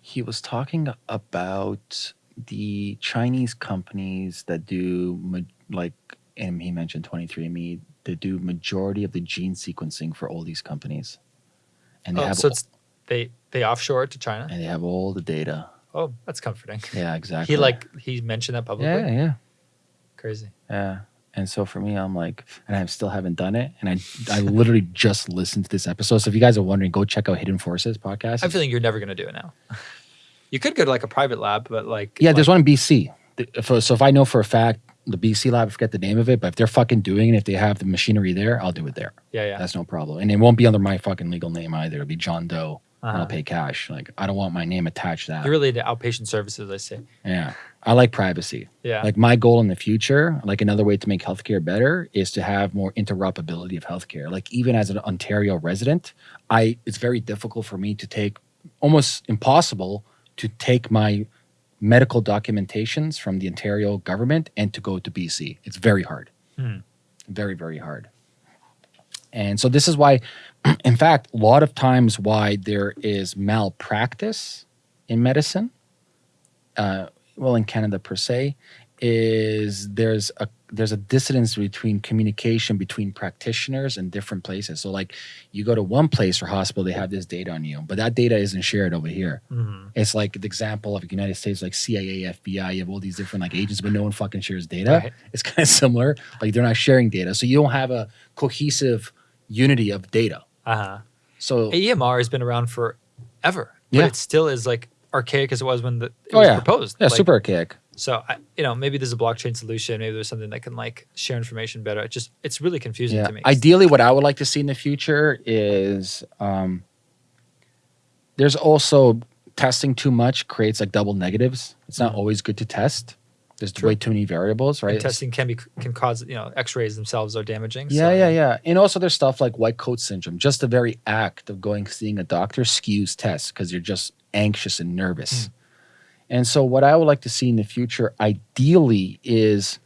he was talking about the Chinese companies that do like, and he mentioned 23andMe that do majority of the gene sequencing for all these companies, and they Oh, have so it's they they offshore it to China. and they have all the data. Oh, that's comforting. Yeah, exactly. He like he mentioned that publicly. yeah, yeah, Crazy. yeah. And so for me, I'm like, and I still haven't done it. And I, I literally just listened to this episode. So if you guys are wondering, go check out Hidden Forces podcast. I'm feeling you're never gonna do it now. you could go to like a private lab, but like yeah, there's one in BC. so if I know for a fact the BC lab, I forget the name of it, but if they're fucking doing it, if they have the machinery there, I'll do it there. Yeah, yeah. That's no problem. And it won't be under my fucking legal name either. It'll be John Doe. Uh-huh. I'll pay cash. Like I don't want my name attached to that. You're really into outpatient services, I see. yeah. I like privacy. Yeah. Like my goal in the future, like another way to make healthcare better is to have more interoperability of healthcare. Like even as an Ontario resident, I it's very difficult for me to take almost impossible to take my medical documentations from the Ontario government and to go to BC. It's very hard. Hmm. Very, very hard. And so this is why, in fact, a lot of times why there is malpractice in medicine, uh, well, in Canada per se, is there's a there's a dissonance between communication between practitioners in different places. So like you go to one place or hospital, they have this data on you, but that data isn't shared over here. Mhm. It's like the example of the United States, like CIA, FBI, you have all these different like agents, but no one fucking shares data. Right. It's kind of similar. Like they're not sharing data. So you don't have a cohesive unity of data. Uh-huh. So AEMR has been around forever, but Yeah. it still is like archaic as it was when the, it Oh, was yeah. proposed. yeah, Like, super archaic. So I, you know, maybe there's a blockchain solution. Maybe there's something that can like share information better. It just it's really confusing Yeah. to me. Ideally, what I would like to see in the future is um, there's also testing too much creates like double negatives. It's not Mhm. always good to test. There's True. way too many variables, right? And testing can be can cause you know X-rays themselves are damaging. Yeah, so, yeah, yeah. And also there's stuff like white coat syndrome. Just the very act of going seeing a doctor skews tests because you're just anxious and nervous. And so what I would like to see in the future, ideally, is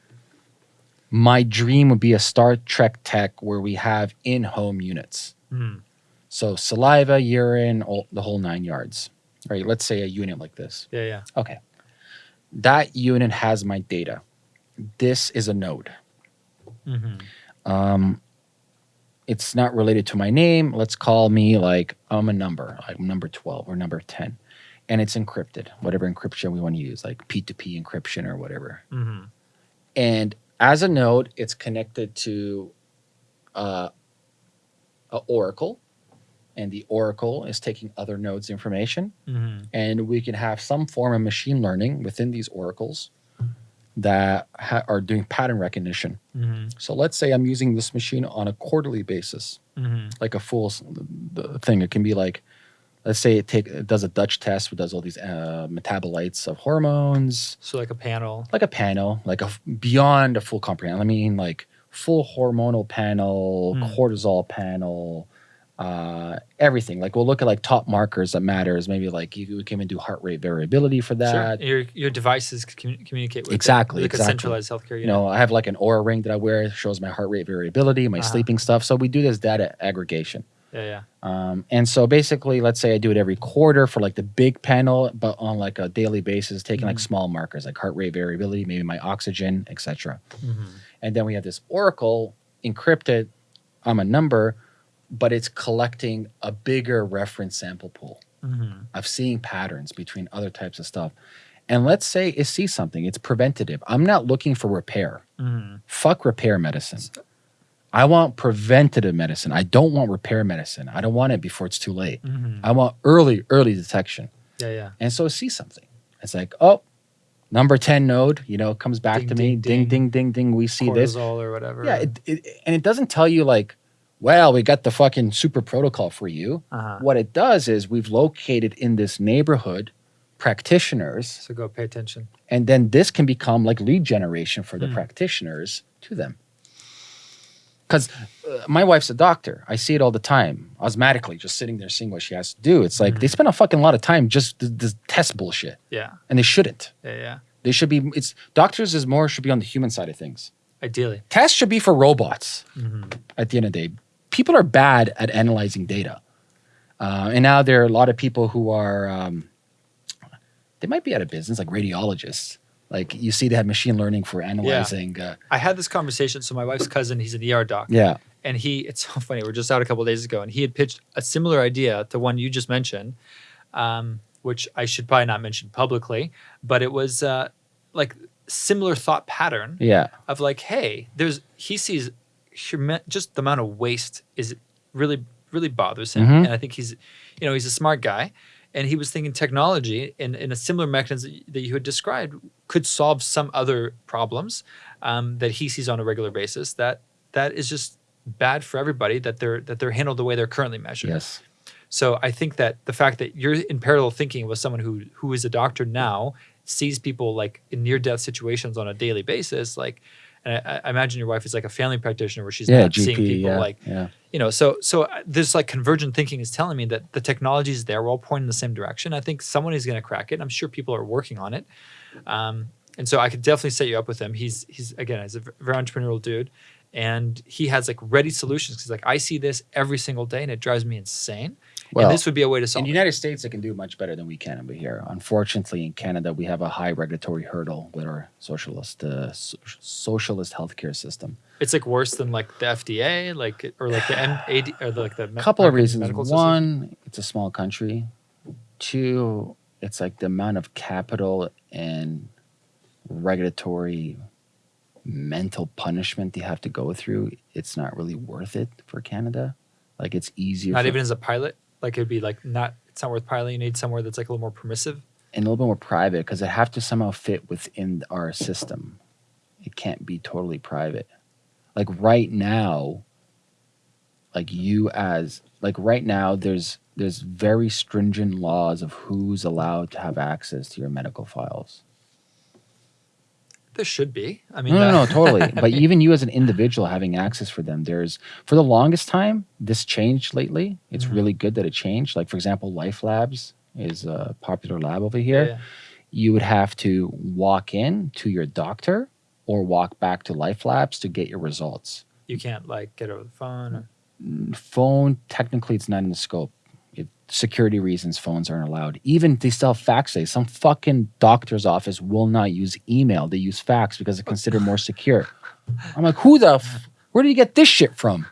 my dream would be a Star Trek tech where we have in-home units. Hmm. So saliva, urine, all, the whole nine yards. Right? Let's say a unit like this. Yeah, yeah. Okay. That unit has my data. This is a node. hmm Um, it's not related to my name. Let's call me like I'm a number, like number 12 or number 10. And it's encrypted, whatever encryption we want to use, like P2P encryption or whatever. hmm And as a node, it's connected to uh, a Oracle. And the Oracle is taking other nodes' information. hmm And we can have some form of machine learning within these oracles that ha- are doing pattern recognition. hmm So let's say I'm using this machine on a quarterly basis, hmm like a full thing. It can be like, let's say it take it does a Dutch test, it does all these uh, metabolites of hormones, So like a panel. like a panel, like a beyond a full comprehension. I mean, like full hormonal panel, Hmm. cortisol panel, uh, everything. Like we'll look at like top markers that matters. Maybe like you, we can even do heart rate variability for that. Sure. Your your devices commu- communicate with it, Exactly, like a exactly. centralized healthcare unit. You know, I have like an Oura ring that I wear, it shows my heart rate variability, my Uh-huh. sleeping stuff. So we do this data aggregation. Yeah, yeah. Um, and so basically, let's say I do it every quarter for like the big panel, but on like a daily basis, taking like Mhm. small markers like heart rate variability, maybe my oxygen, etc. hmm And then we have this oracle encrypted. I'm a number, but it's collecting a bigger reference sample pool hmm of seeing patterns between other types of stuff. And let's say it sees something, it's preventative. I'm not looking for repair. hmm Fuck repair medicine. I want preventative medicine. I don't want repair medicine. I don't want it before it's too late. hmm I want early, early detection. Yeah, yeah. And so it sees something. It's like, oh, number 10 node, you know, comes back Ding, to me. ding, Ding, ding. ding, ding. We see this. Or whatever. Yeah. It, it, and it doesn't tell you, like, well, we got the fucking super protocol for you. uh-huh. What it does is we've located in this neighborhood practitioners, So go pay attention. and then this can become like lead generation for the Hmm. practitioners to them. Because uh, my wife's a doctor. I see it all the time, osmatically, just sitting there seeing what she has to do. It's like they Mhm. spend a fucking lot of time just to test bullshit, Yeah, and they shouldn't. yeah, yeah. They should be. It's doctors is more should be on the human side of things. Ideally. Tests should be for robots. hmm At the end of the day, people are bad at analyzing data, uh, and now there are a lot of people who are. Um, they might be out of business, like radiologists. Like you see, they have machine learning for analyzing. Uh, I had this conversation. So my wife's cousin, he's an ER doc. yeah, and he it's so funny we're just out a couple days ago and he had pitched a similar idea to one you just mentioned um, which i should probably not mention publicly but it was uh, like similar thought pattern yeah, of like hey there's he sees just the amount of waste is really really bothers him Mhm. and i think he's you know he's a smart guy and he was thinking technology in, in a similar mechanism that you had described could solve some other problems um, that he sees on a regular basis that that is just bad for everybody that they're that they're handled the way they're currently measured Yes. so I think that the fact that you're in parallel thinking with someone who who is a doctor now sees people like in near death situations on a daily basis, like, and I, I imagine your wife is like a family practitioner where she's Yeah, not GP. seeing people yeah, like yeah. you know. So so uh, this like convergent thinking is telling me that the technology is there. We're all pointing in the same direction. I think someone is going to crack it. I'm sure people are working on it. Um, and so I could definitely set you up with him. He's he's again, he's a very entrepreneurial dude, and he has like ready solutions. He's like, I see this every single day, and it drives me insane. Well, and this would be a way to solve. in the. United States, they can do much better than we can over here. Unfortunately, in Canada, we have a high regulatory hurdle with our socialist uh, so- socialist healthcare system. It's like worse than like the FDA, like or like the MAD or like the A me- couple of reasons. One, it's a small country. Two, it's like the amount of capital and regulatory mental punishment they have to go through. It's not really worth it for Canada. Like it's easier. not for- even as a pilot. Like it'd be like not. It's not worth piloting. You need somewhere that's like a little more permissive. and a little bit more private because it have to somehow fit within our system. It can't be totally private. Like right now, like you as like right now, there's there's very stringent laws of who's allowed to have access to your medical files. There should be. I mean, No, no, no, totally. But even you as an individual having access for them, there's for the longest time, this changed lately. It's Mhm. really good that it changed. Like for example, Life Labs is a popular lab over here. yeah. you would have to walk in to your doctor or walk back to Life Labs to get your results. You can't like get over the phone. Or, Phone, technically, it's not in the scope. It, security reasons, phones aren't allowed. Even they still have fax days. Some fucking doctor's office will not use email. They use fax because it's considered more secure. I'm like, who the? F- where do you get this shit from?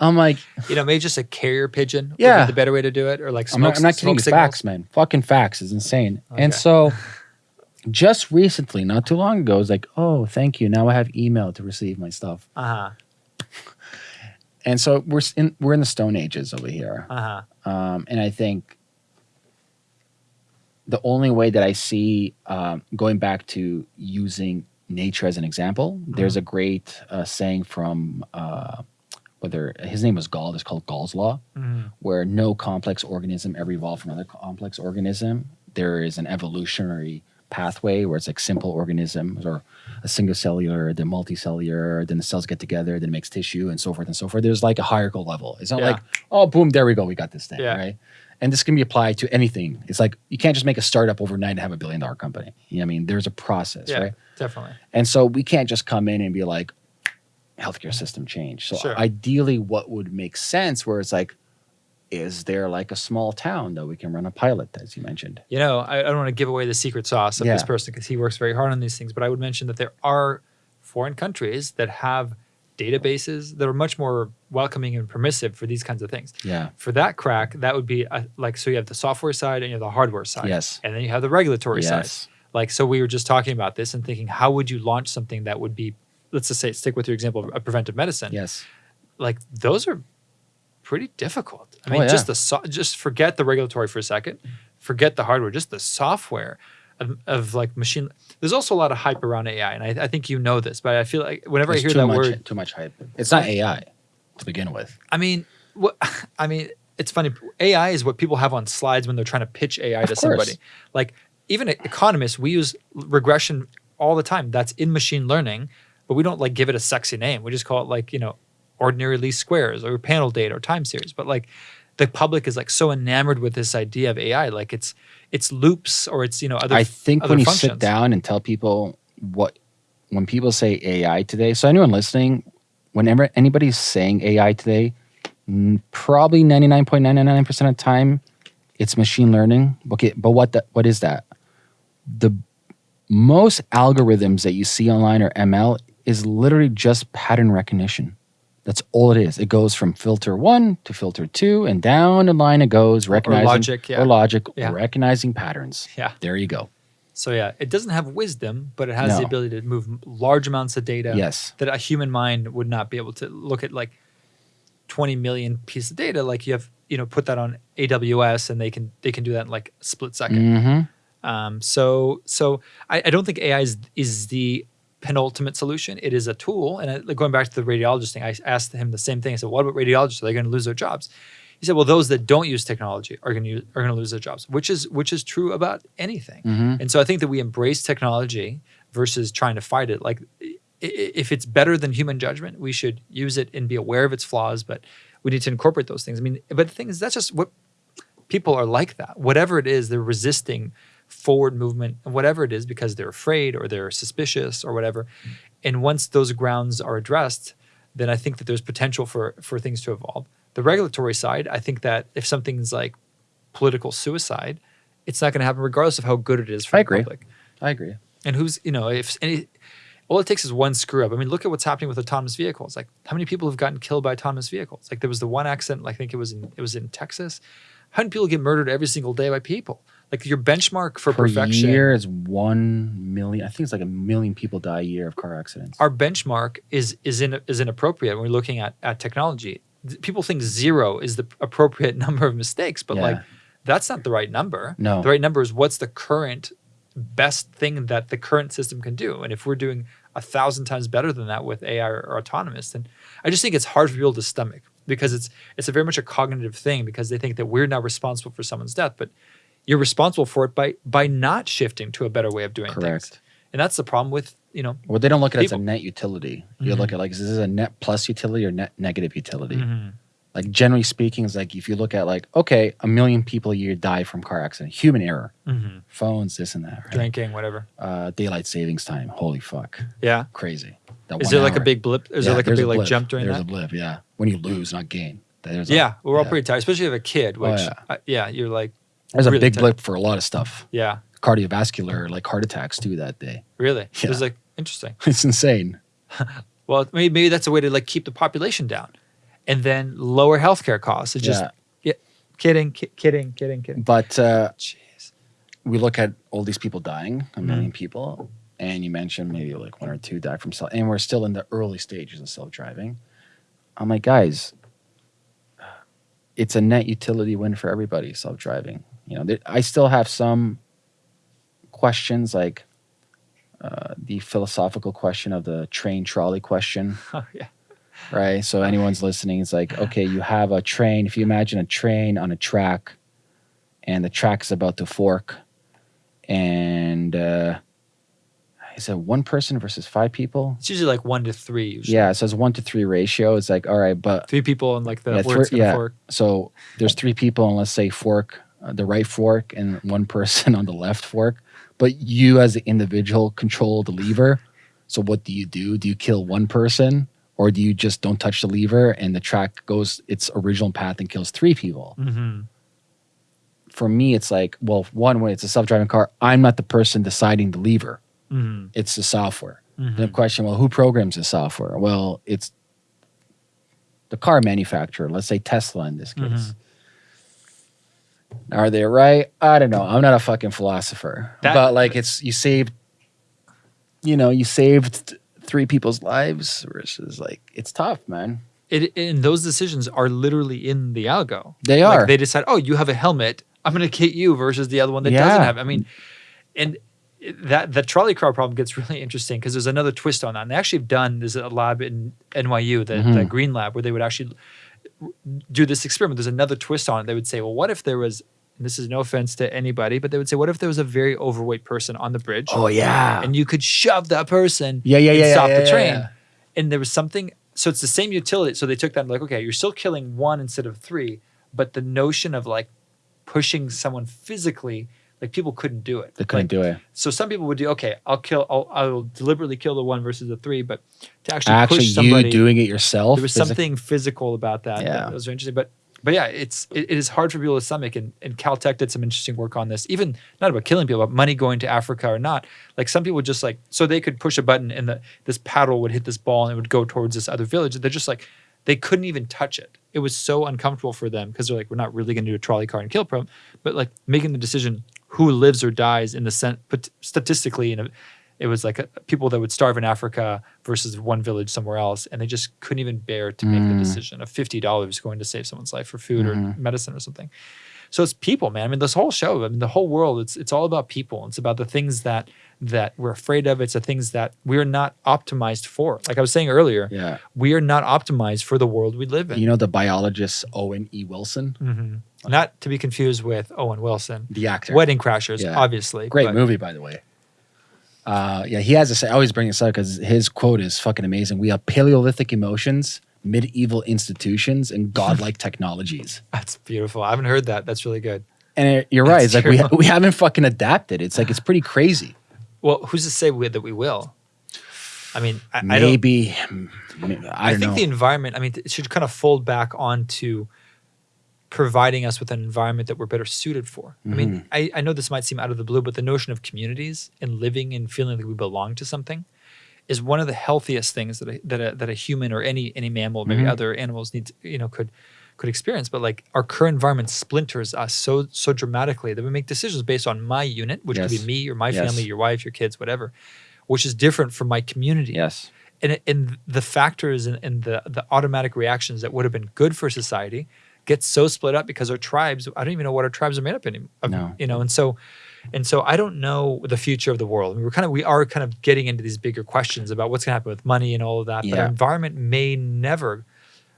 I'm like, you know, maybe just a carrier pigeon. Yeah. the better way to do it, or like I'm not. I'm not kidding. smoke signals. Fax, man. Fucking fax is insane. And so, just recently, not too long ago, I was like, oh, thank you. Now I have email to receive my stuff. Uh huh. And so we're in we're in the Stone Ages over here, Uh huh. um, and I think the only way that I see um, going back to using nature as an example, there's a great uh, saying from uh, whether his name was Gall. It's called Gall's law. Mhm. where no complex organism ever evolved from another complex organism. There is an evolutionary pathway where it's like simple organisms or a single cellular, then multicellular, then the cells get together, then it makes tissue and so forth and so forth. There's like a hierarchical level. It's not Yeah. like, oh, boom, there we go, we got this thing, Yeah. right? And this can be applied to anything. It's like you can't just make a startup overnight and have a billion dollar company. You know what I mean? There's a process, Yeah, right? definitely. And so we can't just come in and be like, healthcare system change. So Sure. ideally, what would make sense where it's like, is there like a small town that we can run a pilot, as you mentioned? You know, I, I don't want to give away the secret sauce of this person because he works very hard on these things. But I would mention that there are foreign countries that have databases that are much more welcoming and permissive for these kinds of things. Yeah. For that crack, that would be a, like so you have the software side and you have the hardware side. Yes. And then you have the regulatory side. Yes. Like so we were just talking about this and thinking how would you launch something that would be let's just say stick with your example of a preventive medicine. Yes. Like those are pretty difficult. I Oh, mean yeah. just the so- just forget the regulatory for a second. Forget the hardware, just the software of, of like machine there's also a lot of hype around AI and I, I think you know this, but I feel like whenever There's I hear that much, word too much hype. It's not AI to begin with. I mean, what I mean, it's funny. AI is what people have on slides when they're trying to pitch AI Of to course. somebody. Like even economists, we use regression all the time. That's in machine learning, but we don't like give it a sexy name. We just call it like you know, ordinary least squares or panel data or time series. But like the public is like so enamored with this idea of AI, like it's it's loops or it's you know other. I think other when you sit down and tell people what, when people say AI today, so anyone listening, whenever anybody's saying AI today, probably 99.999% of the time, it's machine learning. Okay, but what the, what is that? The most algorithms that you see online or ML is literally just pattern recognition. That's all it is. It goes from filter one to filter two, and down the line it goes, recognizing or logic, yeah. or logic, Yeah. recognizing patterns. Yeah. There you go. So yeah, it doesn't have wisdom, but it has the ability to move large amounts of data. Yes. that a human mind would not be able to look at like 20 million piece of data, like you have, you know, put that on AWS and they can they can do that in like a split 2nd Mm-hmm. Um, so so I, I don't think AI is is the penultimate solution. It is a tool. And going back to the radiologist thing, I asked him the same thing. I said, "What about radiologists? Are they going to lose their jobs?" He said, "Well, those that don't use technology are going to are going to lose their jobs," which is which is true about anything. Mm-hmm. And so I think that we embrace technology versus trying to fight it. Like if it's better than human judgment, we should use it and be aware of its flaws, but we need to incorporate those things. I mean, but the thing is that's just what people are like that. Whatever it is, they're resisting forward movement whatever it is because they're afraid or they're suspicious or whatever. And once those grounds are addressed, then I think that there's potential for for things to evolve. The regulatory side, I think that if something's like political suicide, it's not going to happen regardless of how good it is for I the agree. public. I agree. And who's you know if any, all it takes is one screw up. I mean, look at what's happening with autonomous vehicles. Like how many people have gotten killed by autonomous vehicles? Like there was the one accident. I think it was in it was in Texas. How many people get murdered every single day by people? Like your benchmark for Per perfection. year is one million. I think it's like a million people die a year of car accidents. Our benchmark is is in is inappropriate when we're looking at at technology. People think zero is the appropriate number of mistakes, but like that's not the right number. No. The right number is what's the current best thing that the current system can do. And if we're doing a thousand times better than that with AI or, or autonomous, then I just think it's hard for people to stomach because it's it's a very much a cognitive thing because they think that we're now responsible for someone's death, but you're responsible for it by by not shifting to a better way of doing things. Correct. And that's the problem with you know. Well, they don't look at it as a net utility. You Mhm. look at like, is this a net plus utility or net negative utility? Mhm. Like generally speaking, is like if you look at like, okay, a million people a year die from car accident, human error, Mhm. phones, this and that, right? drinking, whatever. Uh, daylight savings time. Holy fuck, Yeah. crazy. That Is there like a big blip? Is Yeah, there like a there's big like jump during There's that? a blip, yeah. When you lose, not gain. There's a, yeah, we're all yeah. pretty tired, especially if you have a kid. Oh, Which, yeah. uh, yeah, you're like, There's a big blip for a lot of stuff. yeah, Cardiovascular, like heart attacks too that day. really. Yeah. It was like interesting. It's insane. Well, maybe, maybe that's a way to like keep the population down, and then lower healthcare costs. It's just yeah. yeah, kidding, ki- kidding, kidding, kidding. But uh, Jeez. we look at all these people dying, a Mm-hmm. million people, and you mentioned maybe like one or two die from self, and we're still in the early stages of self driving. I'm like, guys, it's a net utility win for everybody. Self driving, you know, I still have some questions like uh, the philosophical question of the train trolley question Oh yeah. right? So anyone's listening, it's like, okay, you have a train. If you imagine a train on a track, and the track is about to fork, and uh, is it one person versus five people? It's usually like one to three. Usually. Yeah, so it's one to three ratio. It's like, all right, but Three people and like the Yeah, gonna yeah. fork. so there's three people, and let's say fork uh, the right fork, and one person on the left fork. But you, as the individual, control the lever. So what do you do? Do you kill one person, or do you just don't touch the lever and the track goes its original path and kills three people? Mm-hmm. For me, it's like, well, one when it's a self-driving car, I'm not the person deciding the lever. Mm-hmm. It's the software. Mm-hmm. The question, well, who programs the software? Well, it's the car manufacturer. Let's say Tesla in this case. Are they right? I don't know. I'm not a fucking philosopher, That- but like, it's you saved, you know, you saved three people's lives versus like it's tough, man. It and those decisions are literally in the algo. They Like are. they decide, oh, you have a helmet. I'm going to kit you versus the other one that doesn't have. I mean, and that the trolley car problem gets really interesting because there's another twist on that. And they actually have done there's a lab in NYU, the, the Mhm. Greene Lab, where they would actually do this experiment. There's another twist on it. They would say, well, what if there was? And this is no offense to anybody, but they would say, what if there was a very overweight person on the bridge? oh yeah, and you could shove that person yeah, yeah, and yeah. stop yeah, the yeah, train. yeah. And there was something, so it's the same utility. So they took that and like, okay, you're still killing one instead of three, but the notion of like pushing someone physically, like people couldn't do it. They couldn't Like, do it. So some people would do, okay, I'll kill, I'll, I'll deliberately kill the one versus the three, but to actually, Actually, push somebody, you doing it yourself. there was something physical about that. Yeah. that was interesting. But but yeah, it's it, it is hard for people to stomach. And, and Caltech did some interesting work on this. Even not about killing people, but money going to Africa or not. Like some people just like so they could push a button and the this paddle would hit this ball and it would go towards this other village. They're just like they couldn't even touch it. It was so uncomfortable for them because they're like, we're not really going to do a trolley car and kill problem, but like making the decision who lives or dies in the sense, but statistically, in a, It was like a, people that would starve in Africa versus one village somewhere else, and they just couldn't even bear to make the Mm. decision of fifty dollars going to save someone's life for food Mhm. or medicine or something. So it's people, man. I mean, this whole show, I mean, the whole world, it's it's all about people. It's about the things that that we're afraid of. It's the things that we're not optimized for. Like I was saying earlier, Yeah. we are not optimized for the world we live in. You know the biologist Owen E. Wilson, Mhm. Not to be confused with Owen Wilson. the actor. Wedding Crashers, Yeah. obviously. Great but- movie, by the way. Uh, yeah, he has to say. I always bring this up because his quote is fucking amazing. We have Paleolithic emotions, medieval institutions, and godlike technologies. That's beautiful. I haven't heard that. That's really good. And it- you're right. That's It's like we, true. we haven't fucking adapted. It's like it's pretty crazy. Well, who's to say we, that we will? I mean, I, I don't. Maybe mm, I I, don't think know. the environment. I mean, it should kind of fold back onto providing us with an environment that we're better suited for. I Mm-hmm. mean, I, I know this might seem out of the blue, but the notion of communities and living and feeling like we belong to something is one of the healthiest things that a, that a, that a human or any any mammal, maybe Mhm. other animals need to, you know could could experience. But like our current environment splinters us so so dramatically that we make decisions based on my unit, which could be me or my Yes. family, your wife, your kids, whatever, which is different from my community yes. and, and the factors and, and the, the automatic reactions that would have been good for society get so split up because our tribes i don't even know what our tribes are made up anymore No. you know and so and so i don't know the future of the world I mean, we're kind of we are kind of getting into these bigger questions about what's going to happen with money and all of that but our environment may never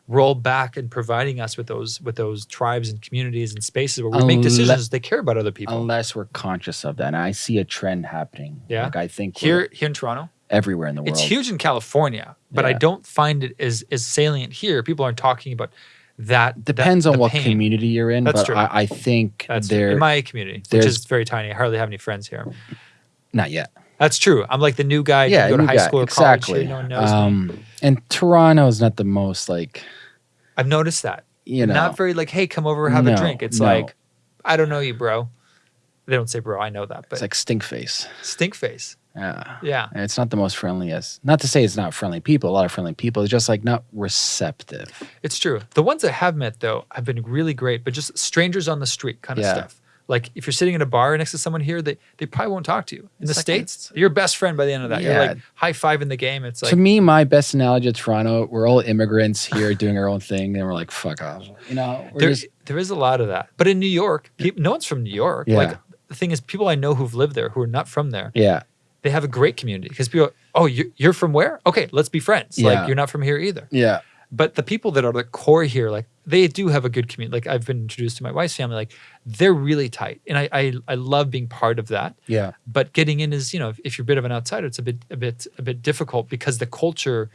roll back and providing us with those with those tribes and communities and spaces where we make decisions they care about other people Unless we're conscious of that, and I see a trend happening. Yeah. like I think here here in toronto everywhere in the world. It's huge in California, but I don't find it as as salient here. People aren't talking about that. that- Depends on what pain. community you're in, That's but true. I, I think That's there in my community, which is very tiny. I hardly have any friends here. not yet. That's true. I'm like the new guy. yeah, you go to high guy, school or exactly. college. No one knows me. um, and Toronto is not the most like I've noticed that. you know. Not very like, hey, come over, have a drink. It's no. like, I don't know you, bro. They don't say bro. I know that, but it's like stink face. stink face. Yeah. Yeah. And it's not the most friendliest. Not to say it's not friendly people. A lot of friendly people. It's just like not receptive. It's true. The ones I have met though have been really great, but just strangers on the street kind of Yeah. stuff. Like if you're sitting in a bar next to someone here, they, they probably won't talk to you. In It's the like States, you're best friend by the end of that. You're Yeah. like high five in the game. It's like to me, my best analogy of Toronto, we're all immigrants here doing our own thing, and we're like, fuck off. You know, there, just there is a lot of that. But in New York, peop no one's from New York. Yeah. Like the thing is, people I know who've lived there who are not from there, yeah. They have a great community because people, oh, you're, you're from where? Okay, let's be friends. Yeah. Like you're not from here either. Yeah. But the people that are the core here, like they do have a good community. Like I've been introduced to my wife's family, like they're really tight, and I I, I love being part of that. Yeah. But getting in is, you know, if, if you're a bit of an outsider, it's a bit a bit a bit difficult because the culture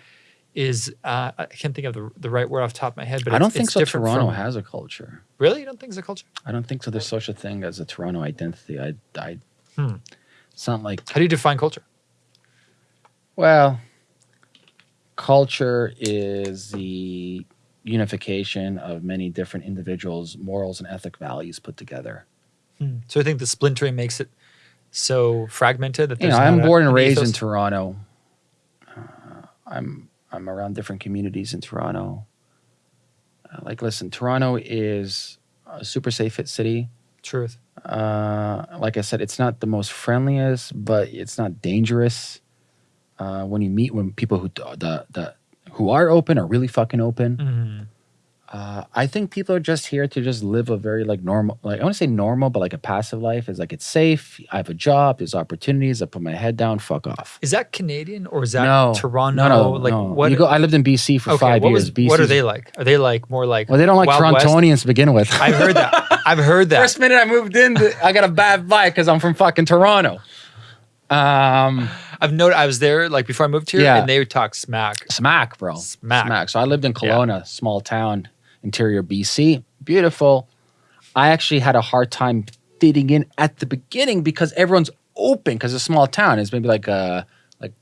is uh, I can't think of the, the right word off the top of my head, but I don't it's- think so. Toronto from- has a culture. really. You don't think it's a culture? I don't think so. There's such a thing as a Toronto identity. I, I, Hmm. It's not like How do you define culture? Well, culture is the unification of many different individuals' morals and ethic values put together. So I think the splintering makes it so fragmented that You know, I'm born and an raised in. Toronto. Uh, I'm I'm around different communities in Toronto. Uh, like, listen, Toronto is a super safe fit city. Truth. Uh, like I said, it's not the most friendliest, but it's not dangerous. Uh, when you meet when people who the the who are open are really fucking open. Mhm. Uh, I think people are just here to just live a very like normal, like I want to say normal, but like a passive life. Is like it's safe. I have a job. There's opportunities. I put my head down. Fuck off. Is that Canadian or is that no, Toronto? No, no, like no. what? You go, I lived in BC for okay, five what years. was- BC. what are they like? Are they like more like? Well, they don't like Wild West? To begin with. I've heard that. I've heard that. First minute I moved in, I got a bad vibe because I'm from fucking Toronto. Um, I've noted. I was there like before I moved here, Yeah. and they would talk smack. smack, bro. Smack. So I lived in Kelowna, small town, interior BC. Beautiful. I actually had a hard time fitting in at the beginning because everyone's open because it's a small town. It's maybe like uh like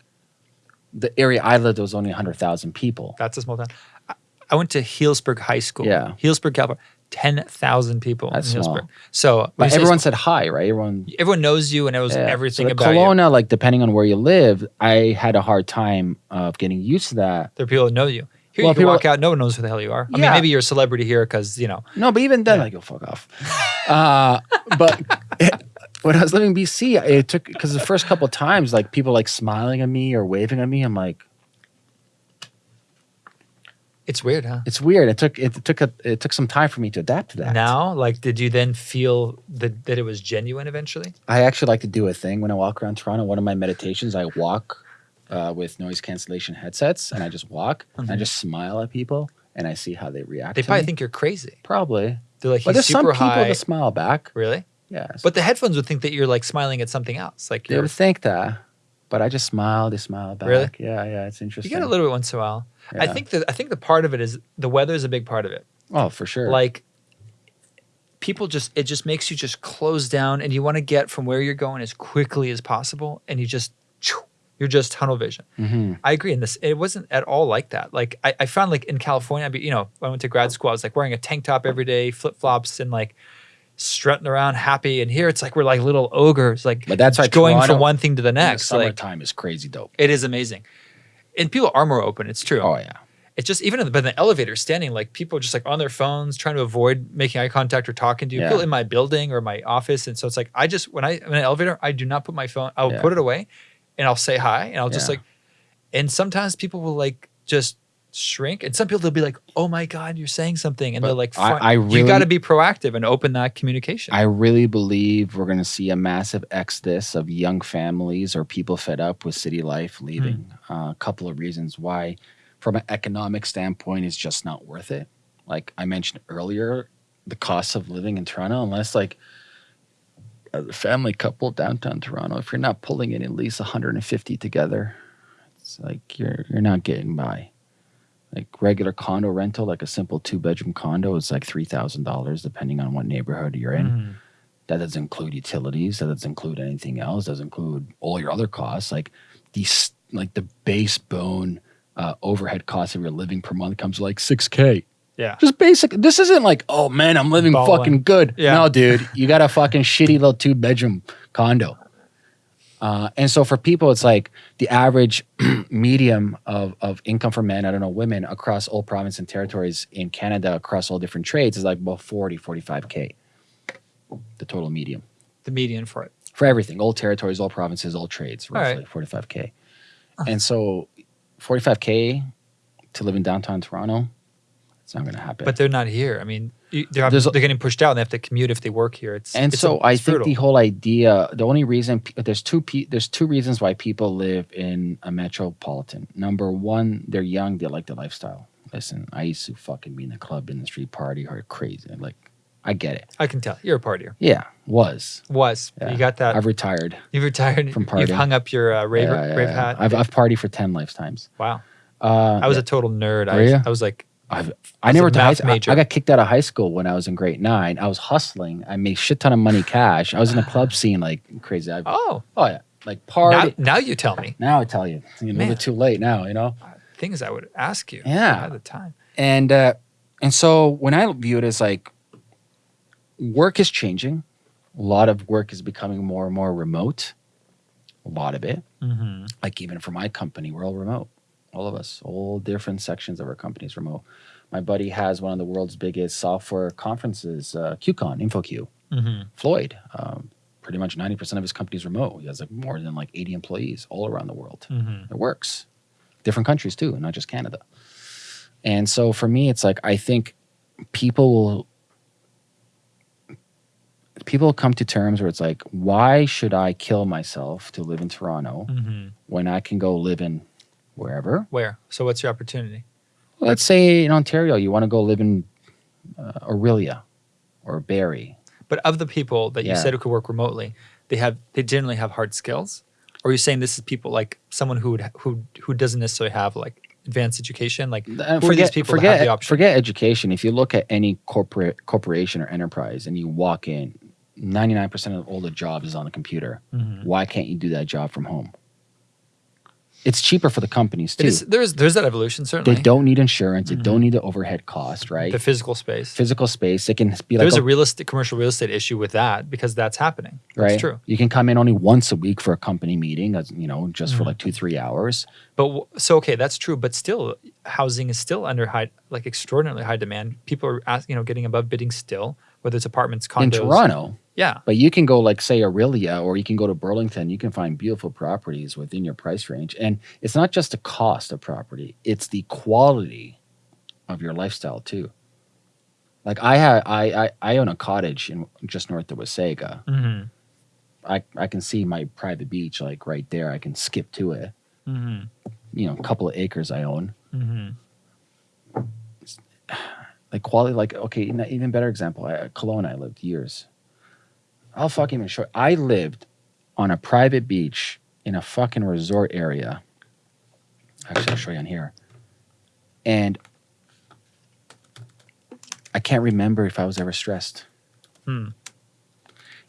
the area I lived was only hundred thousand people. That's a small town. I, I went to Healdsburg High School. Yeah. Healdsburg, California. Ten thousand people That's in small. So But everyone said hi, right? Everyone everyone knows you and knows Yeah. everything so about you. Kelowna, like depending on where you live, I had a hard time of getting used to that. There are people that know you. Here Well, you can people- walk out, no one knows who the hell you are. I mean, maybe you're a celebrity here because you know. No, but even then, Yeah. like, go fuck off. uh, but when I was living in BC, it took because the first couple of times, like people like smiling at me or waving at me, I'm like, It's weird, huh? it's weird. It took it took a it took some time for me to adapt to that. Now, like, did you then feel that that it was genuine eventually? I actually like to do a thing when I walk around Toronto. One of my meditations, I walk uh, with noise cancellation headsets, and I just walk and I just smile at people, and I see how they react. They probably me. think you're crazy. probably, They're like, but there's some people high. that smile back. really? Yes, But the headphones would think that you're like smiling at something else. Like they would think that. But I just smile. They smile back. Really? Yeah, yeah. It's interesting. you get a little bit once in a while. I think that I think the part of it is the weather is a big part of it. Oh, for sure. Like people just it just makes you just close down and you want to get from where you're going as quickly as possible and you just you're just tunnel vision. hmm I agree. And this it wasn't at all like that. Like I, I found like in California, I be, you know, when I went to grad school, I was like wearing a tank top every day, flip flops, and like strutting around happy. And here it's like we're like little ogres, like But that's why going Toronto from one thing to the in the next. Like summertime is crazy dope. it is amazing. And people are more open. It's true. Oh yeah. It's just even in the, but in the elevator, standing like people are just like on their phones, trying to avoid making eye contact or talking to you. Yeah. People in my building or my office, and so it's like I just when I am in an elevator, I do not put my phone. I'll Yeah. put it away, and I'll say hi, and I'll just like. And sometimes people will like just shrink, and some people they'll be like, "Oh my god, you're saying something," and But they're like, I- "Fine." I "You really- got to be proactive and open that communication." I really believe we're going to see a massive exodus of young families or people fed up with city life leaving. Uh, a couple of reasons why, from an economic standpoint, it's just not worth it. Like I mentioned earlier, the cost of living in Toronto, unless like as a family couple downtown Toronto, if you're not pulling in at least 150 together, it's like you're you're not getting by. Like regular condo rental, like a simple two bedroom condo, is like three thousand dollars, depending on what neighborhood you're in. Mhm. That doesn't include utilities. That doesn't include anything else. Doesn't include all your other costs, like these, like the base bone uh, overhead costs of your living per month comes like six k. Yeah. Just basic. This isn't like, oh man, I'm living Balling. fucking good. Yeah. No, dude, you got a fucking shitty little two bedroom condo. Uh, and so for people, it's like the average medium of, of income for men, I don't know, women across all province and territories in Canada across all different trades is like about 40, 45K, the total medium The median for it. for everything, all territories, all provinces, all trades, All right. roughly 45K. And so 45K to live in downtown Toronto, it's not going to happen. But they're not here. I mean, they're, they're getting pushed out and they have to commute if they work here. It's and it's so a- I it's think brutal. the whole idea, the only reason there's two there's two reasons why people live in a metropolitan. Number one, they're young, they like the lifestyle. Listen, I used to fucking be in the club industry, party hard, crazy. Like, I get it. I can tell you're a partier. Yeah, was. Was Yeah. you got that? I've retired. You've retired. from partying. You've hung up your uh, rave, Yeah, yeah, rave hat. I've I've partied for ten lifetimes. wow. Uh, I was a total nerd. I, ya? I was like, I've, I never to high. I. I got kicked out of high school when I was in grade nine. I was hustling. I made shit ton of money cash. I was in a club scene like crazy. I, oh, oh yeah, like now, party. now you tell me Now, I tell you, little bit too late now. You know. things I would ask you. Yeah. at the time. and uh, and so when I view it as like work is changing, a lot of work is becoming more and more remote. A lot of it, Mm-hmm. like even for my company, we're all remote. All of us, all different sections of our companies remote. My buddy has one of the world's biggest software conferences, uh, QCon, InfoQ. Mm-hmm. Floyd, um, pretty much ninety percent of his company's remote. He has like more than like eighty employees all around the world. Mm-hmm. It works. Different countries too, not just Canada. And so for me, it's like I think people will people come to terms where it's like, why should I kill myself to live in Toronto Mm-hmm. when I can go live in wherever? Where? So what's your opportunity? Let's say in Ontario, you want to go live in uh, Orillia or Barrie. But of the people that you said who could work remotely, they have they generally have hard skills. Or are you saying this is people like someone who would who who doesn't necessarily have like advanced education? Like Uh, who are forget, these people forget, the option? forget education. If you look at any corporate corporation or enterprise and you walk in, 99% of all the jobs is on the computer. Mhm. Why can't you do that job from home? It's cheaper for the companies It too. is, there's there's that evolution certainly. They don't need insurance. They Mhm. don't need the overhead cost, right? the physical space. Physical space. They can be like, There's oh, a real estate commercial real estate issue with that because that's happening. right? That's true. You can come in only once a week for a company meeting, as you know, just for Mhm. like two, three hours. But so okay, that's true. But still, housing is still under high, like extraordinarily high demand. People are, you know, getting above bidding still, whether it's apartments, condos. In Toronto, Yeah. But you can go like say Orillia or you can go to Burlington, you can find beautiful properties within your price range. And it's not just the cost of property, it's the quality of your lifestyle too. Like I have I I, I own a cottage in just north of Wasaga. Mm-hmm. I, I can see my private beach like right there. I can skip to it. Mm-hmm. You know, a couple of acres I own. Mm-hmm. Like quality, like okay, even better example. I, Kelowna, I lived years. I'll fucking even show. I lived on a private beach in a fucking resort area. Actually, I'll show you on here. And I can't remember if I was ever stressed. Hmm.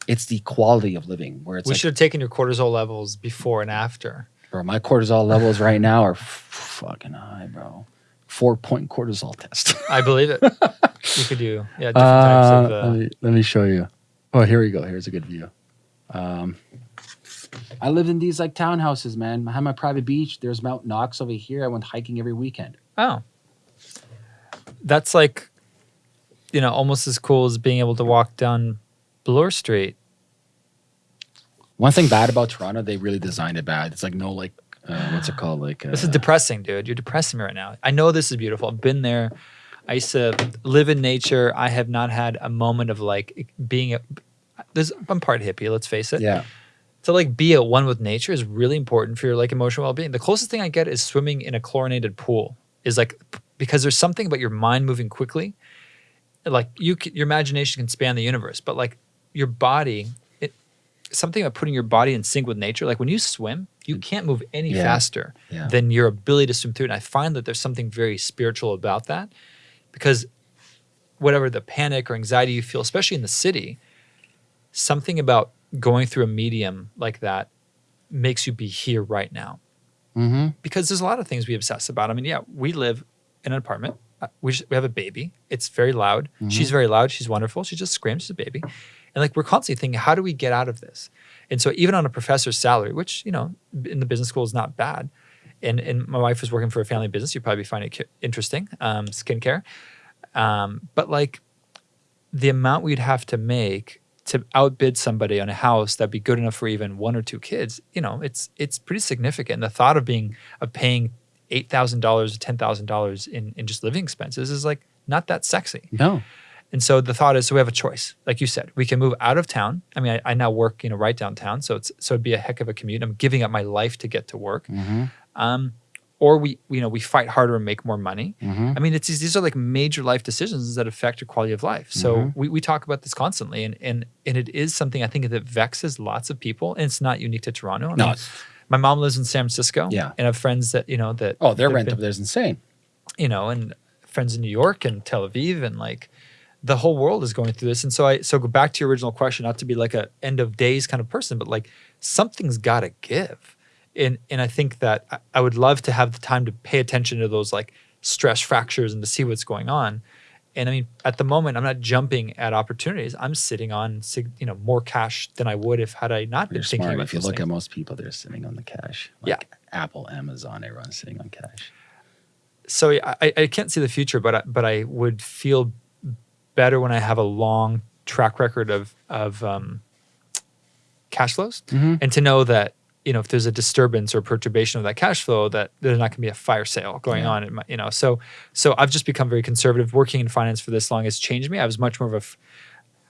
It's the quality of living where it's We like, should have taken your cortisol levels before and after. bro, my cortisol levels right now are fucking high, bro. Four point cortisol test. I believe it. you could do yeah different types of. Uh, Uh, let, me, let me show you. Oh, here we go. Here's a good view. Um, I lived in these like townhouses, man. I had my private beach. There's Mount Knox over here. I went hiking every weekend. oh, that's like, you know, almost as cool as being able to walk down Bloor Street. One thing bad about Toronto, they really designed it bad. It's like no like uh, what's it called? Like uh, This is depressing, dude. You're depressing me right now. I know this is beautiful. I've been there. I used to live in nature. I have not had a moment of like being a. There's, I'm part hippie. Let's face it. yeah. To like be at one with nature is really important for your like emotional well-being. The closest thing I get is swimming in a chlorinated pool. Is like because there's something about your mind moving quickly. Like you, your imagination can span the universe, but like your body, it something about putting your body in sync with nature. Like when you swim, you mm. can't move any Yeah. faster Yeah. than your ability to swim through. And I find that there's something very spiritual about that, because whatever the panic or anxiety you feel, especially in the city, something about going through a medium like that makes you be here right now. Mm-hmm. Because there's a lot of things we obsess about. I mean, yeah, we live in an apartment. Uh, We, just, we have a baby. It's very loud. She's very loud. She's wonderful. She just screams. She's a baby. And like we're constantly thinking, how do we get out of this? And so even on a professor's salary, which you know in the business school is not bad, and and my wife was working for a family business, You'd probably find it interesting, um, skincare. Um, but like the amount we'd have to make to outbid somebody on a house that'd be good enough for even one or two kids, you know, it's it's pretty significant. The thought of being of paying eight thousand dollars or ten thousand dollars in in just living expenses is like not that sexy. No. And so the thought is, so we have a choice. Like you said, we can move out of town. I mean, I, I now work, you know, right downtown, so it's so it'd be a heck of a commute. I'm giving up my life to get to work. Mm-hmm. Um, or we, you know, we fight harder and make more money. Mm-hmm. I mean, it's these are like major life decisions that affect your quality of life. So Mhm. we, we talk about this constantly, and and and it is something I think that vexes lots of people, and it's not unique to Toronto. I No. mean, my mom lives in San Francisco. Yeah. and I have friends that you know that oh, their rent been- up there is insane. you know, and friends in New York and Tel Aviv and like the whole world is going through this. And so I so go back to your original question, not to be like a end of days kind of person, but like something's gotta give. And and I think that I- would love to have the time to pay attention to those like stress fractures and to see what's going on. And I mean, at the moment, I'm not jumping at opportunities. I'm sitting on, you know, more cash than I would if had I not been You're thinking smart. about If you look things. at most people, they're sitting on the cash. Yeah. Like Apple, Amazon, everyone's sitting on cash. so I, I- I can't see the future, but I, but I would feel better when I have a long track record of of um, cash flows, Mhm. and to know that you know if there's a disturbance or perturbation of that cash flow, that there's not going to be a fire sale going Yeah. on. In my, you know, so so I've just become very conservative. Working in finance for this long has changed me. I was much more of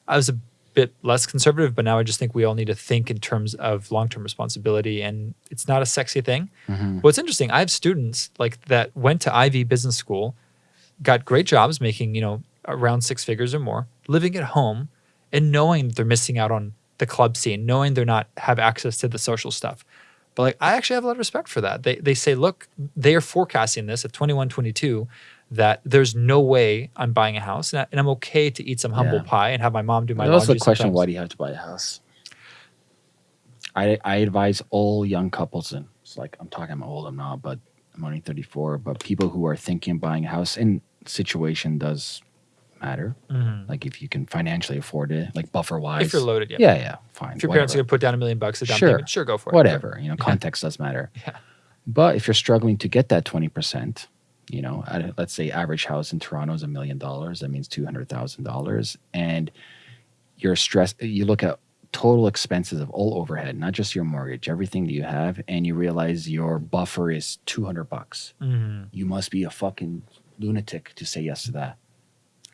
a, I was a bit less conservative, but now I just think we all need to think in terms of long term responsibility, and it's not a sexy thing. Mhm. What's interesting, I have students like that went to Ivey Business School, got great jobs, making you know around six figures or more, living at home, and knowing they're missing out on the club scene, knowing they're not have access to the social stuff. But like I actually have a lot of respect for that. They they say, look, they are forecasting this at 21, 22, that there's no way I'm buying a house, and, I, and I'm okay to eat some humble Yeah. pie and have my mom do my There's also the question: sometimes. Why do you have to buy a house? I I advise all young couples, and it's like I'm talking, I'm old, I'm not, but I'm only 34. But people who are thinking of buying a house, and situation does matter. Mhm. Like if you can financially afford it, like buffer wise. If you're loaded, yeah. yeah, yeah, fine. If your parents are gonna put down a million bucks a down Sure. payment, sure, go for it. whatever you know context does matter Yeah. but if you're struggling to get that 20% you know at, let's say average house in toronto is a million dollars that means $200000 and your stress. You look at total expenses of all overhead, not just your mortgage, everything that you have, and you realize your buffer is two hundred bucks. Mhm. You must be a fucking lunatic to say yes to that.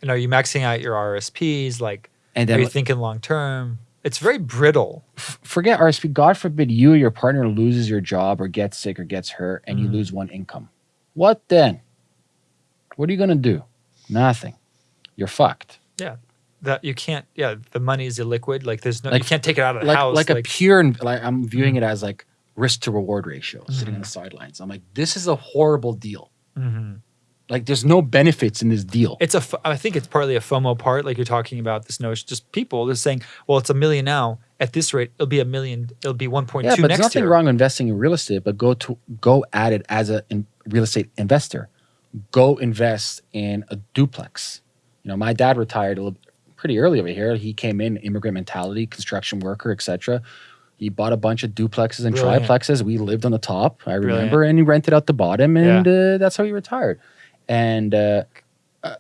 And are you maxing out your RSPs? Like, And are you thinking long term? It's very brittle. forget RSP. God forbid you or your partner loses your job or gets sick or gets hurt and you Mhm. lose one income. What then? What are you going to do? Nothing. You're fucked. Yeah. That you can't. Yeah, the money is illiquid. Like, there's no. Like- you can't take it out of the Like, house. like a pure, like I'm viewing it as like risk to reward ratio sitting on the sidelines. I'm like, this is a horrible deal. Mhm. Like, there's no benefits in this deal. It's a I think it's partly a FOMO part. Like you're talking about this notion. Just people. They're saying, well, it's a million now. At this rate, it'll be a million. It'll be 1.2 yeah, but there's nothing year. wrong with investing in real estate, but go to go at it as a in, real estate investor. Go invest in a duplex. You know, my dad retired a little pretty early over here. He came in immigrant mentality, construction worker, etc. He bought a bunch of duplexes and Brilliant. triplexes. We lived on the top, I Brilliant. remember, and he rented out the bottom, and uh, that's how he retired. And uh,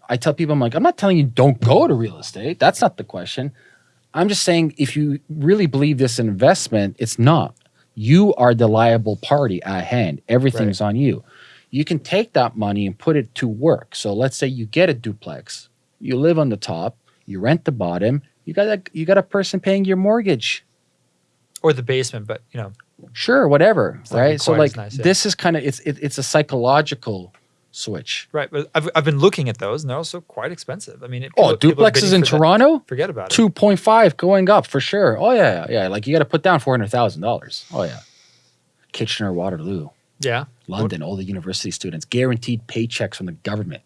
I tell people, I'm like, I'm not telling you don't go to real estate. That's not the question. I'm just saying if you really believe this investment, it's not. You are the liable party at hand. Everything's on you. You can take that money and put it to work. So let's say you get a duplex. You live on the top, you rent the bottom, you got a you got a person paying your mortgage. or the basement, but you know, Sure, whatever, right? So like nice, yeah. this is kind of it's it, it's a psychological switch. right. But I've, I've been looking at those, and they're also quite expensive. I mean, it, Oh, people- duplexes in for that. Toronto? Forget about it. 2.5 going up for sure. Oh yeah, yeah. Like you got to put down four hundred thousand dollars. Oh yeah. Kitchener, Waterloo, Yeah, London, all the university students, guaranteed paychecks from the government.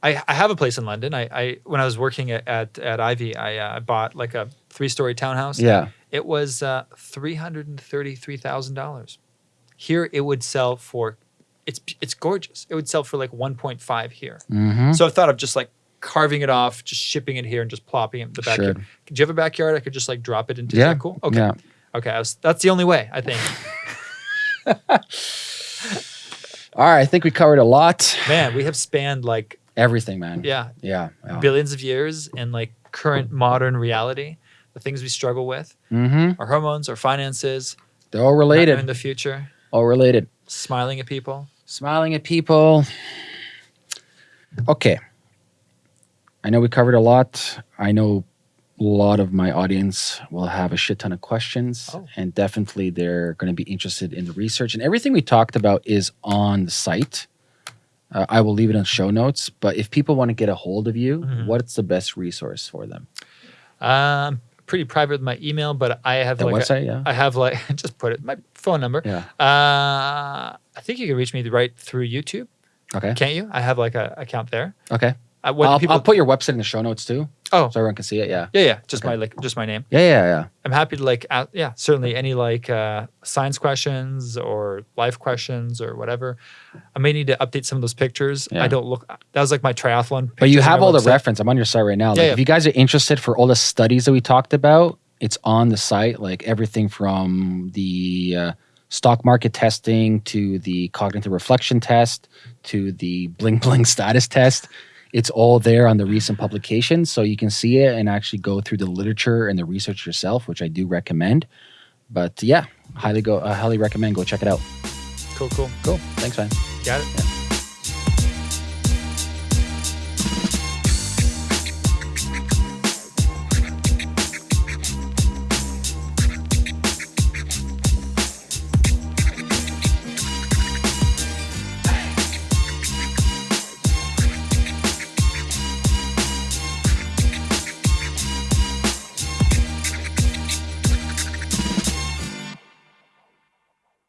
I, I have a place in London. I, I when I was working at at, at Ivey, I uh, I bought like a three story townhouse. Yeah, It was uh, three hundred and thirty three thousand dollars. Here, it would sell for, it's it's gorgeous. It would sell for like one point five here. mm-hmm. So I thought of just like carving it off, just shipping it here, and just plopping it in the Sure. backyard. Do you have a backyard? I could just like drop it into. Yeah, that cool? Okay. yeah. Okay. Was, that's the only way I think. All right, I think we covered a lot. Man, we have spanned like Everything, man. yeah yeah. yeah. billions of years in like current modern reality. The things we struggle with, Mm-hmm. our hormones, our finances, They're all related. In the future, All related. smiling at people. Smiling at people. Okay. I know we covered a lot. I know a lot of my audience will have a shit ton of questions, Oh. and definitely they're going to be interested in the research. And everything we talked about is on the site. Uh, I will leave it on show notes. But if people want to get a hold of you, Mhm. what's the best resource for them? Um, pretty private with my email, but I have The like a- website, yeah. I have like just put it my phone number. yeah. Uh, I think you can reach me right through YouTube. Okay. Can't you? I have like a account there. Okay. Uh, what I'll, people? I'll put your website in the show notes too, oh, so everyone can see it. Yeah. yeah, yeah. Just Okay. my like, just my name. Yeah. Yeah. Yeah. I'm happy to like, a yeah, certainly any like uh, science questions or life questions or whatever. I may need to update some of those pictures. Yeah. I don't look. That was like my triathlon. But you have all the reference. I'm on your site right now. Like, Yeah, yeah. if you guys are interested for all the studies that we talked about, it's on the site. Like everything from the uh, stock market testing to the cognitive reflection test to the bling bling status test. It's all there on the recent publications, so you can see it and actually go through the literature and the research yourself, which I do recommend. But yeah, highly go, uh, highly recommend. Go check it out. Cool, cool. Cool. Thanks, man. Got it.